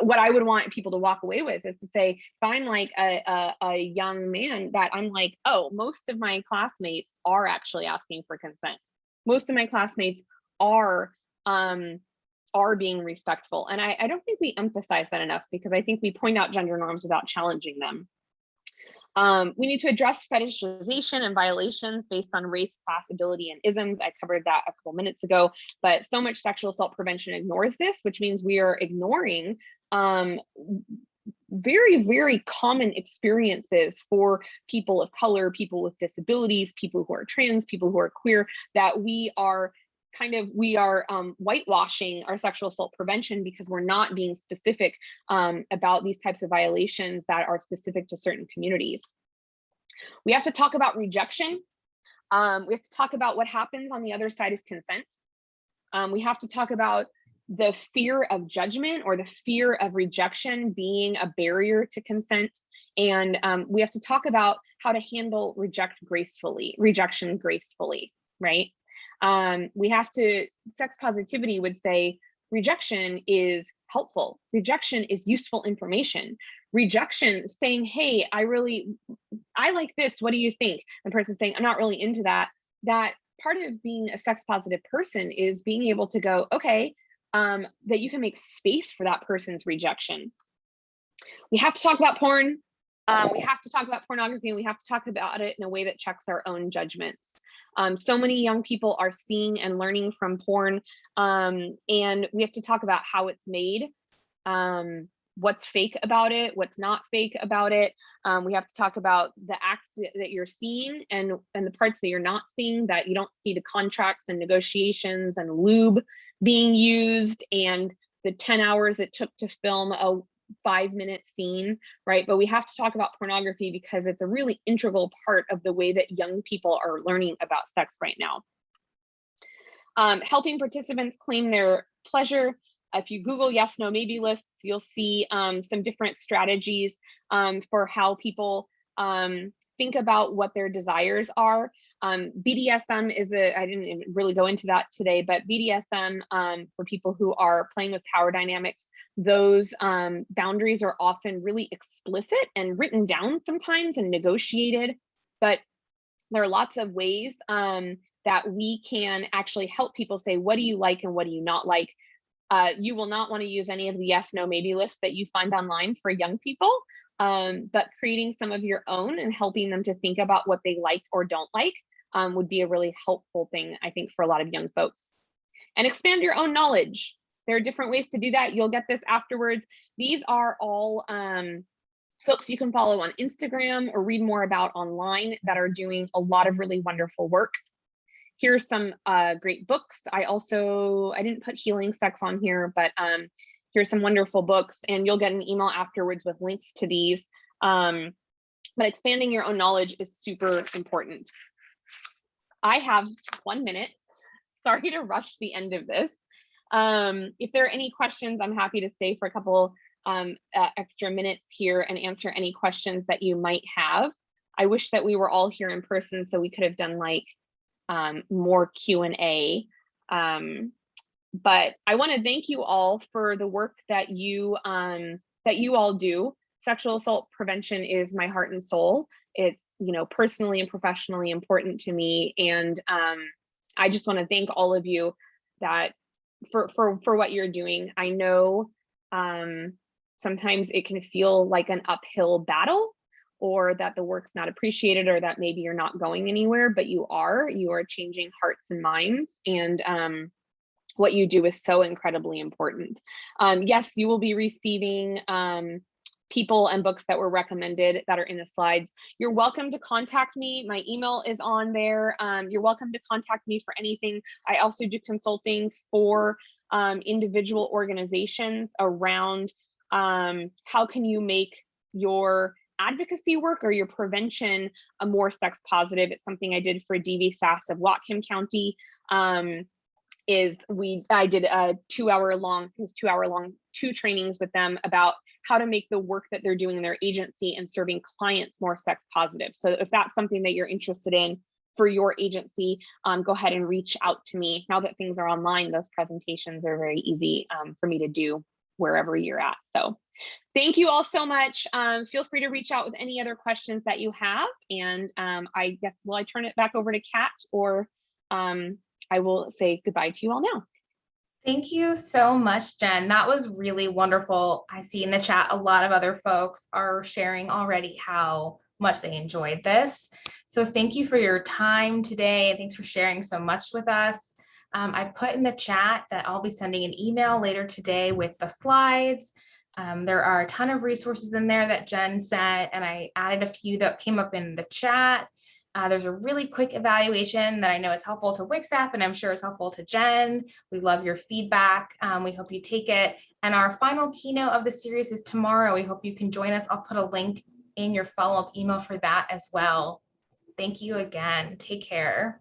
what I would want people to walk away with is to say, if I'm like a, a, a young man, that I'm like, oh, most of my classmates are actually asking for consent. Most of my classmates are um, are being respectful. And I, I don't think we emphasize that enough because I think we point out gender norms without challenging them. Um, we need to address fetishization and violations based on race, class, ability, and isms. I covered that a couple minutes ago, but so much sexual assault prevention ignores this, which means we are ignoring um, very, very common experiences for people of color, people with disabilities, people who are trans, people who are queer, that we are kind of we are um, whitewashing our sexual assault prevention because we're not being specific um, about these types of violations that are specific to certain communities. We have to talk about rejection. Um, we have to talk about what happens on the other side of consent. Um, we have to talk about the fear of judgment or the fear of rejection being a barrier to consent. And um, we have to talk about how to handle reject gracefully, rejection gracefully, right? Um, we have to, sex positivity would say rejection is helpful. Rejection is useful information. Rejection saying, hey, I really, I like this. What do you think? And person saying, I'm not really into that. That part of being a sex positive person is being able to go, okay, um, that you can make space for that person's rejection. We have to talk about porn. Um, we have to talk about pornography and we have to talk about it in a way that checks our own judgments. Um, so many young people are seeing and learning from porn um, and we have to talk about how it's made, um, what's fake about it, what's not fake about it. Um, we have to talk about the acts that you're seeing and, and the parts that you're not seeing, that you don't see the contracts and negotiations and lube being used and the 10 hours it took to film a five minute scene, right? But we have to talk about pornography because it's a really integral part of the way that young people are learning about sex right now. Um, helping participants claim their pleasure. if you Google yes, no, maybe lists, you'll see um, some different strategies um, for how people um, think about what their desires are. Um, BDSM is a, I didn't really go into that today, but BDSM um, for people who are playing with power dynamics, those um, boundaries are often really explicit and written down sometimes and negotiated, but there are lots of ways um, that we can actually help people say, what do you like and what do you not like? Uh, you will not want to use any of the yes, no, maybe lists that you find online for young people, um, but creating some of your own and helping them to think about what they like or don't like um, would be a really helpful thing, I think, for a lot of young folks. And expand your own knowledge. There are different ways to do that. You'll get this afterwards. These are all um, folks you can follow on Instagram or read more about online that are doing a lot of really wonderful work. Here's some uh, great books. I also, I didn't put healing sex on here, but um, here's some wonderful books and you'll get an email afterwards with links to these. Um, but expanding your own knowledge is super important. I have one minute. *laughs* Sorry to rush the end of this. Um, if there are any questions, I'm happy to stay for a couple um, uh, extra minutes here and answer any questions that you might have. I wish that we were all here in person so we could have done like um, more Q&A. Um, but I want to thank you all for the work that you um, that you all do. Sexual assault prevention is my heart and soul. It's you know personally and professionally important to me, and um, I just want to thank all of you that for for for what you're doing. I know um, sometimes it can feel like an uphill battle or that the work's not appreciated or that maybe you're not going anywhere, but you are, you are changing hearts and minds. And um, what you do is so incredibly important. Um, yes, you will be receiving um, people and books that were recommended that are in the slides. You're welcome to contact me. My email is on there. Um, you're welcome to contact me for anything. I also do consulting for um, individual organizations around um, how can you make your advocacy work or your prevention a more sex positive. It's something I did for DVSAS of Whatcom County. Um, is we I did a two hour long, it was two hour long, two trainings with them about how to make the work that they're doing in their agency and serving clients more sex positive. So if that's something that you're interested in for your agency, um, go ahead and reach out to me. Now that things are online, those presentations are very easy um, for me to do wherever you're at. So thank you all so much. Um, feel free to reach out with any other questions that you have. And um, I guess, will I turn it back over to Kat or um, I will say goodbye to you all now. Thank you so much, Jen. That was really wonderful. I see in the chat a lot of other folks are sharing already how much they enjoyed this. So thank you for your time today. Thanks for sharing so much with us. Um, I put in the chat that I'll be sending an email later today with the slides. Um, there are a ton of resources in there that Jen sent, and I added a few that came up in the chat. Uh, there's a really quick evaluation that I know is helpful to WCSAP and I'm sure is helpful to Jen. We love your feedback. Um, we hope you take it. And our final keynote of the series is tomorrow. We hope you can join us. I'll put a link in your follow-up email for that as well. Thank you again. Take care.